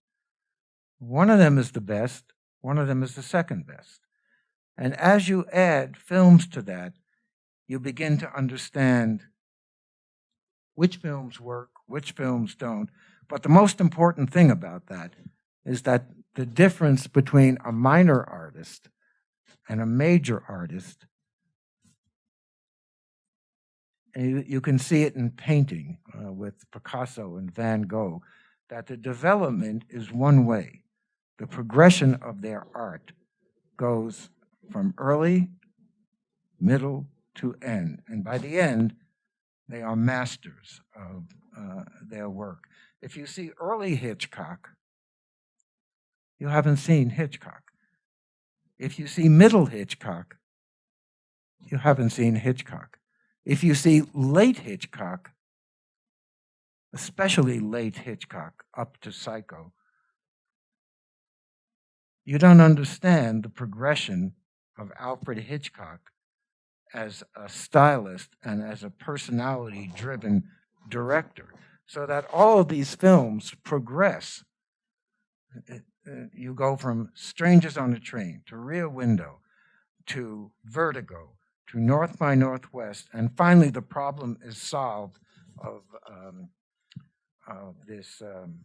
one of them is the best, one of them is the second best. And as you add films to that, you begin to understand which films work, which films don't. But the most important thing about that is that the difference between a minor artist and a major artist, you, you can see it in painting uh, with Picasso and Van Gogh, that the development is one way. The progression of their art goes from early, middle, to end. And by the end, they are masters of uh, their work. If you see early Hitchcock, you haven't seen Hitchcock. If you see middle Hitchcock, you haven't seen Hitchcock. If you see late Hitchcock, especially late Hitchcock up to Psycho, you don't understand the progression of Alfred Hitchcock as a stylist and as a personality driven director. So that all of these films progress. You go from Strangers on a Train to Rear Window to Vertigo to North by Northwest, and finally the problem is solved of, um, of this um,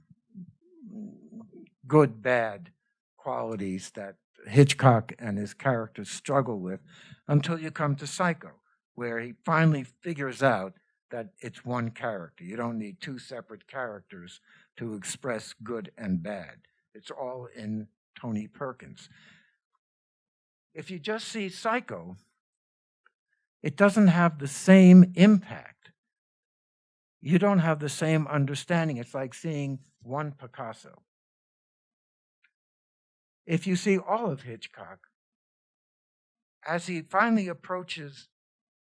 good bad qualities that Hitchcock and his characters struggle with until you come to Psycho, where he finally figures out that it's one character. You don't need two separate characters to express good and bad. It's all in Tony Perkins. If you just see Psycho, it doesn't have the same impact. You don't have the same understanding. It's like seeing one Picasso. If you see all of Hitchcock, as he finally approaches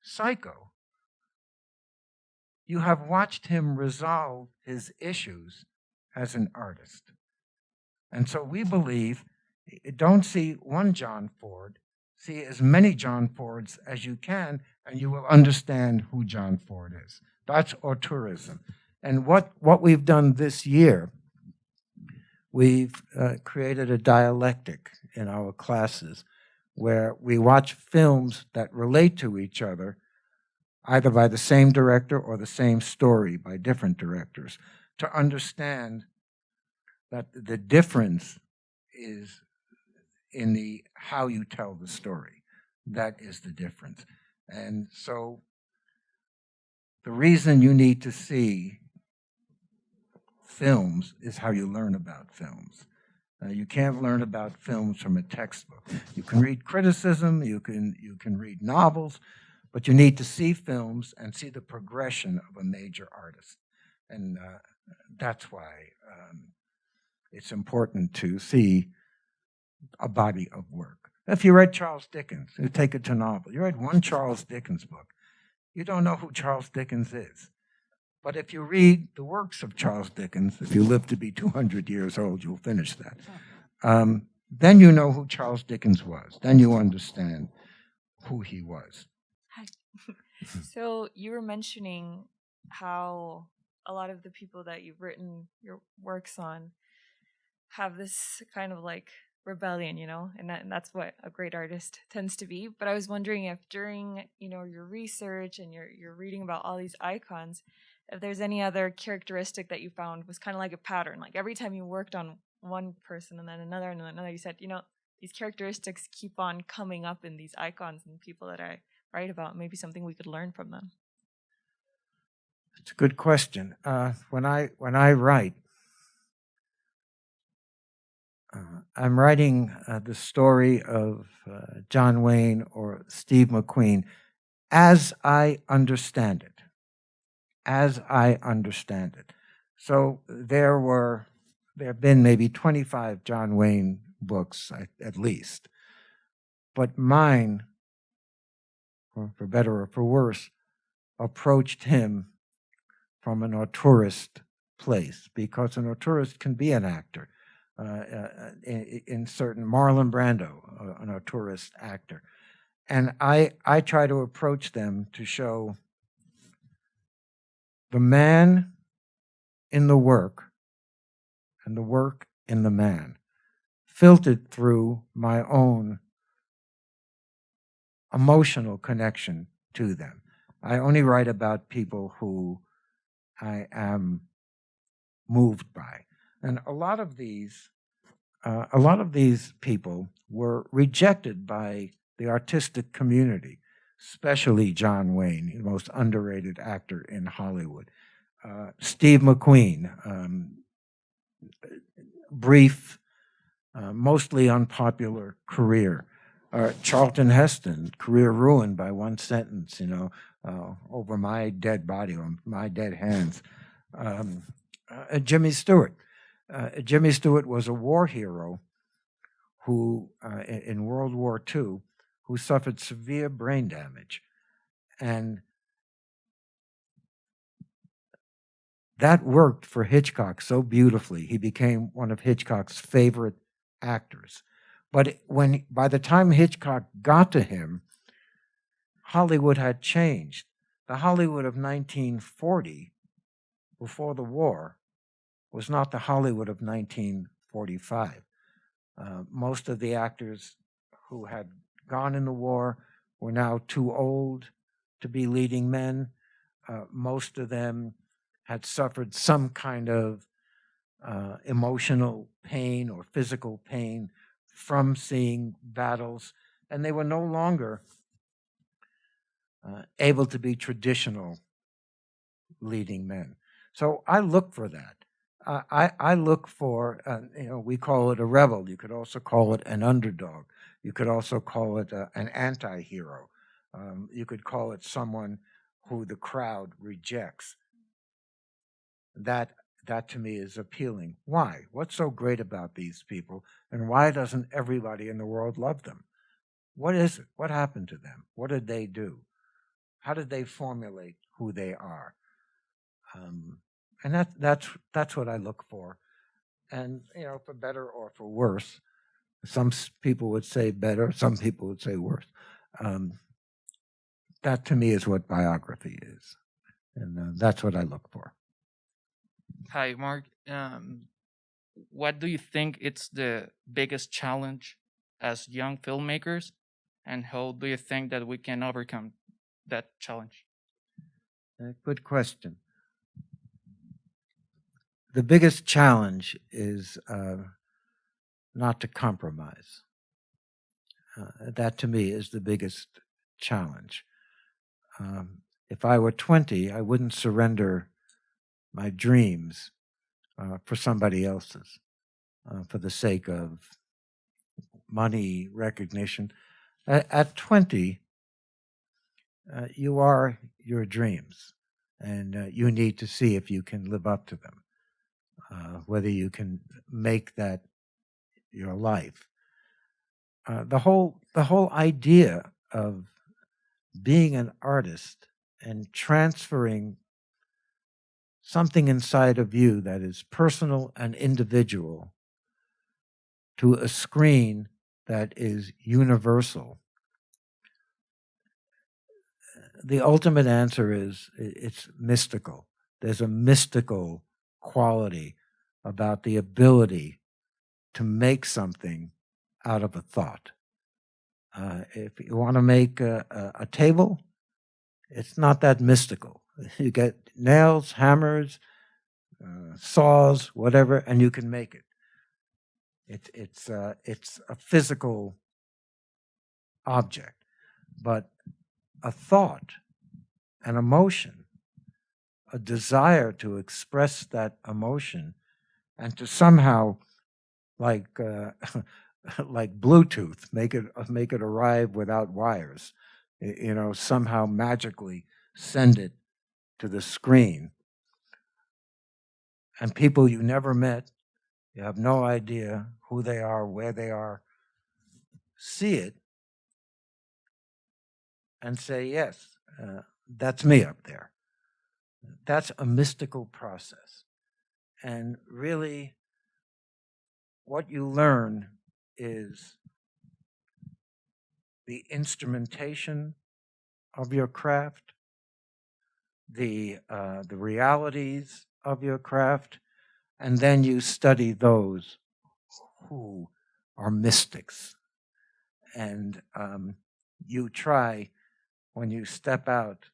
Psycho, you have watched him resolve his issues as an artist. And so we believe don't see one John Ford, see as many John Fords as you can, and you will understand who John Ford is. That's auteurism. And what, what we've done this year, we've uh, created a dialectic in our classes where we watch films that relate to each other, either by the same director or the same story by different directors, to understand that the difference is in the how you tell the story. That is the difference. And so the reason you need to see films is how you learn about films. Uh, you can't learn about films from a textbook. You can read criticism, you can, you can read novels, but you need to see films and see the progression of a major artist. And uh, that's why um, it's important to see a body of work. If you read Charles Dickens, you take it to novel, you read one Charles Dickens book, you don't know who Charles Dickens is. But if you read the works of Charles Dickens, if you live to be 200 years old, you'll finish that. Um, then you know who Charles Dickens was. Then you understand who he was. So you were mentioning how a lot of the people that you've written your works on have this kind of like rebellion, you know, and, that, and that's what a great artist tends to be. But I was wondering if during, you know, your research and your you're reading about all these icons, if there's any other characteristic that you found was kind of like a pattern. Like every time you worked on one person and then another and then another, you said, you know, these characteristics keep on coming up in these icons and people that I write about. Maybe something we could learn from them. It's a good question. Uh, when I when I write, uh, I'm writing uh, the story of uh, John Wayne or Steve McQueen as I understand it. As I understand it. So there were, there have been maybe 25 John Wayne books at least. But mine, for better or for worse, approached him from an auteurist place because an auteurist can be an actor uh, uh, in, in, certain Marlon Brando, uh, an auteurist actor, and I I try to approach them to show the man in the work and the work in the man, filtered through my own emotional connection to them. I only write about people who I am moved by. And a lot of these, uh, a lot of these people were rejected by the artistic community, especially John Wayne, the most underrated actor in Hollywood. Uh, Steve McQueen, um, brief, uh, mostly unpopular career. Uh, Charlton Heston, career ruined by one sentence, you know, uh, over my dead body, on my dead hands. Um, uh, Jimmy Stewart, uh, Jimmy Stewart was a war hero who, uh, in World War II, who suffered severe brain damage. And that worked for Hitchcock so beautifully. He became one of Hitchcock's favorite actors. But when by the time Hitchcock got to him, Hollywood had changed. The Hollywood of 1940, before the war, was not the Hollywood of 1945. Uh, most of the actors who had gone in the war were now too old to be leading men. Uh, most of them had suffered some kind of uh, emotional pain or physical pain from seeing battles, and they were no longer uh, able to be traditional leading men. So I look for that. I, I, look for, uh, you know, we call it a rebel. You could also call it an underdog. You could also call it a, an anti hero. Um, you could call it someone who the crowd rejects. That, that to me is appealing. Why? What's so great about these people? And why doesn't everybody in the world love them? What is it? What happened to them? What did they do? How did they formulate who they are? Um, and that, that's, that's what I look for. And, you know, for better or for worse, some people would say better, some people would say worse. Um, that to me is what biography is. And uh, that's what I look for. Hi, Marc. Um, what do you think it's the biggest challenge as young filmmakers, and how do you think that we can overcome that challenge? Uh, good question. The biggest challenge is uh, not to compromise. Uh, that to me is the biggest challenge. Um, if I were 20, I wouldn't surrender my dreams uh, for somebody else's, uh, for the sake of money, recognition. At, at 20, uh, you are your dreams, and uh, you need to see if you can live up to them, uh, whether you can make that your life. Uh, the whole the whole idea of being an artist and transferring something inside of you that is personal and individual to a screen that is universal the ultimate answer is it's mystical. There's a mystical quality about the ability to make something out of a thought. Uh, if you want to make a, a, a table, it's not that mystical. You get nails, hammers, uh, saws, whatever, and you can make it. It, it's, uh, it's a physical object. But a thought, an emotion, a desire to express that emotion and to somehow like uh, like Bluetooth make it make it arrive without wires, you know, somehow magically send it to the screen. And people you never met, you have no idea who they are, where they are, see it and say, yes, uh, that's me up there. That's a mystical process. And really, what you learn is the instrumentation of your craft, the, uh, the realities of your craft, and then you study those who are mystics. And um, you try when you step out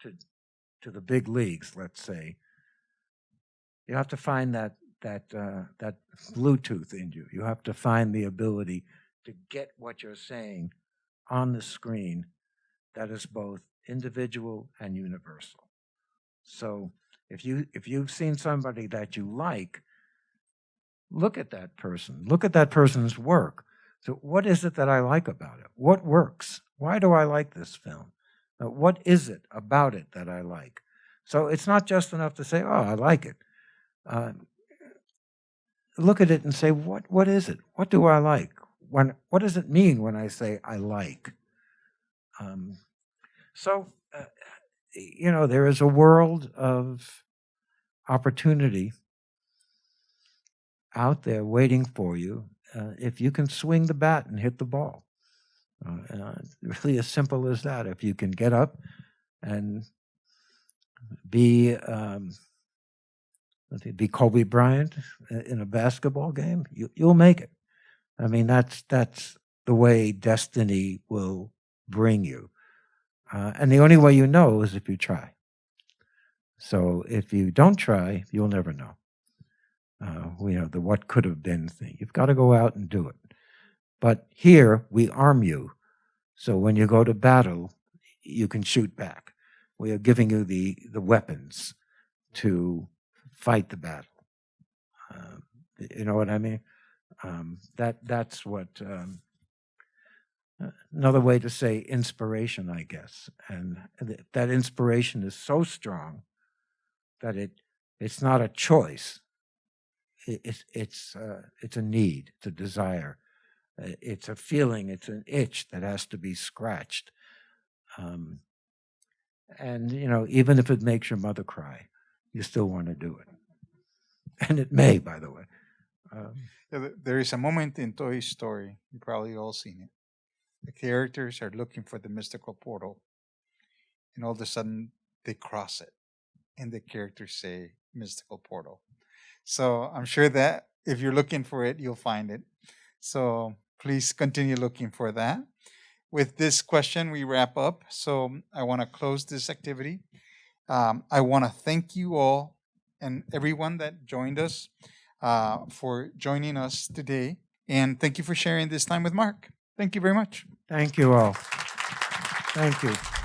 to to the big leagues, let's say, you have to find that that uh, that Bluetooth in you. You have to find the ability to get what you're saying on the screen that is both individual and universal. So if you if you've seen somebody that you like, look at that person. Look at that person's work. So what is it that I like about it? What works? Why do I like this film? What is it about it that I like? So it's not just enough to say, "Oh, I like it." Uh, look at it and say, "What? What is it? What do I like? When? What does it mean when I say I like?" Um, so, uh, you know, there is a world of opportunity out there waiting for you uh, if you can swing the bat and hit the ball. Uh, uh, really as simple as that. If you can get up and be um, be Kobe Bryant in a basketball game, you, you'll make it. I mean, that's that's the way destiny will bring you, uh, and the only way you know is if you try. So if you don't try, you'll never know. Uh, you know the what could have been thing. You've got to go out and do it. But here we arm you, so when you go to battle, you can shoot back. We are giving you the, the weapons to fight the battle. Y- you know what I mean? Um, that that's what um, uh, another way to say inspiration, I guess. And th- that inspiration is so strong that it it's not a choice. It, it's it's uh, it's a need, it's a desire, uh, it's a feeling, it's an itch that has to be scratched. Um, and you know, even if it makes your mother cry, you still want to do it. And it may, by the way. Um, There is a moment in Toy Story, you probably all seen it. The characters are looking for the mystical portal, and all of a sudden they cross it, and the characters say mystical portal. So I'm sure that if you're looking for it, you'll find it. So please continue looking for that. With this question, we wrap up. So I want to close this activity. Um, I want to thank you all and everyone that joined us uh, for joining us today. And thank you for sharing this time with Marc. Thank you very much. thank you all. Thank you.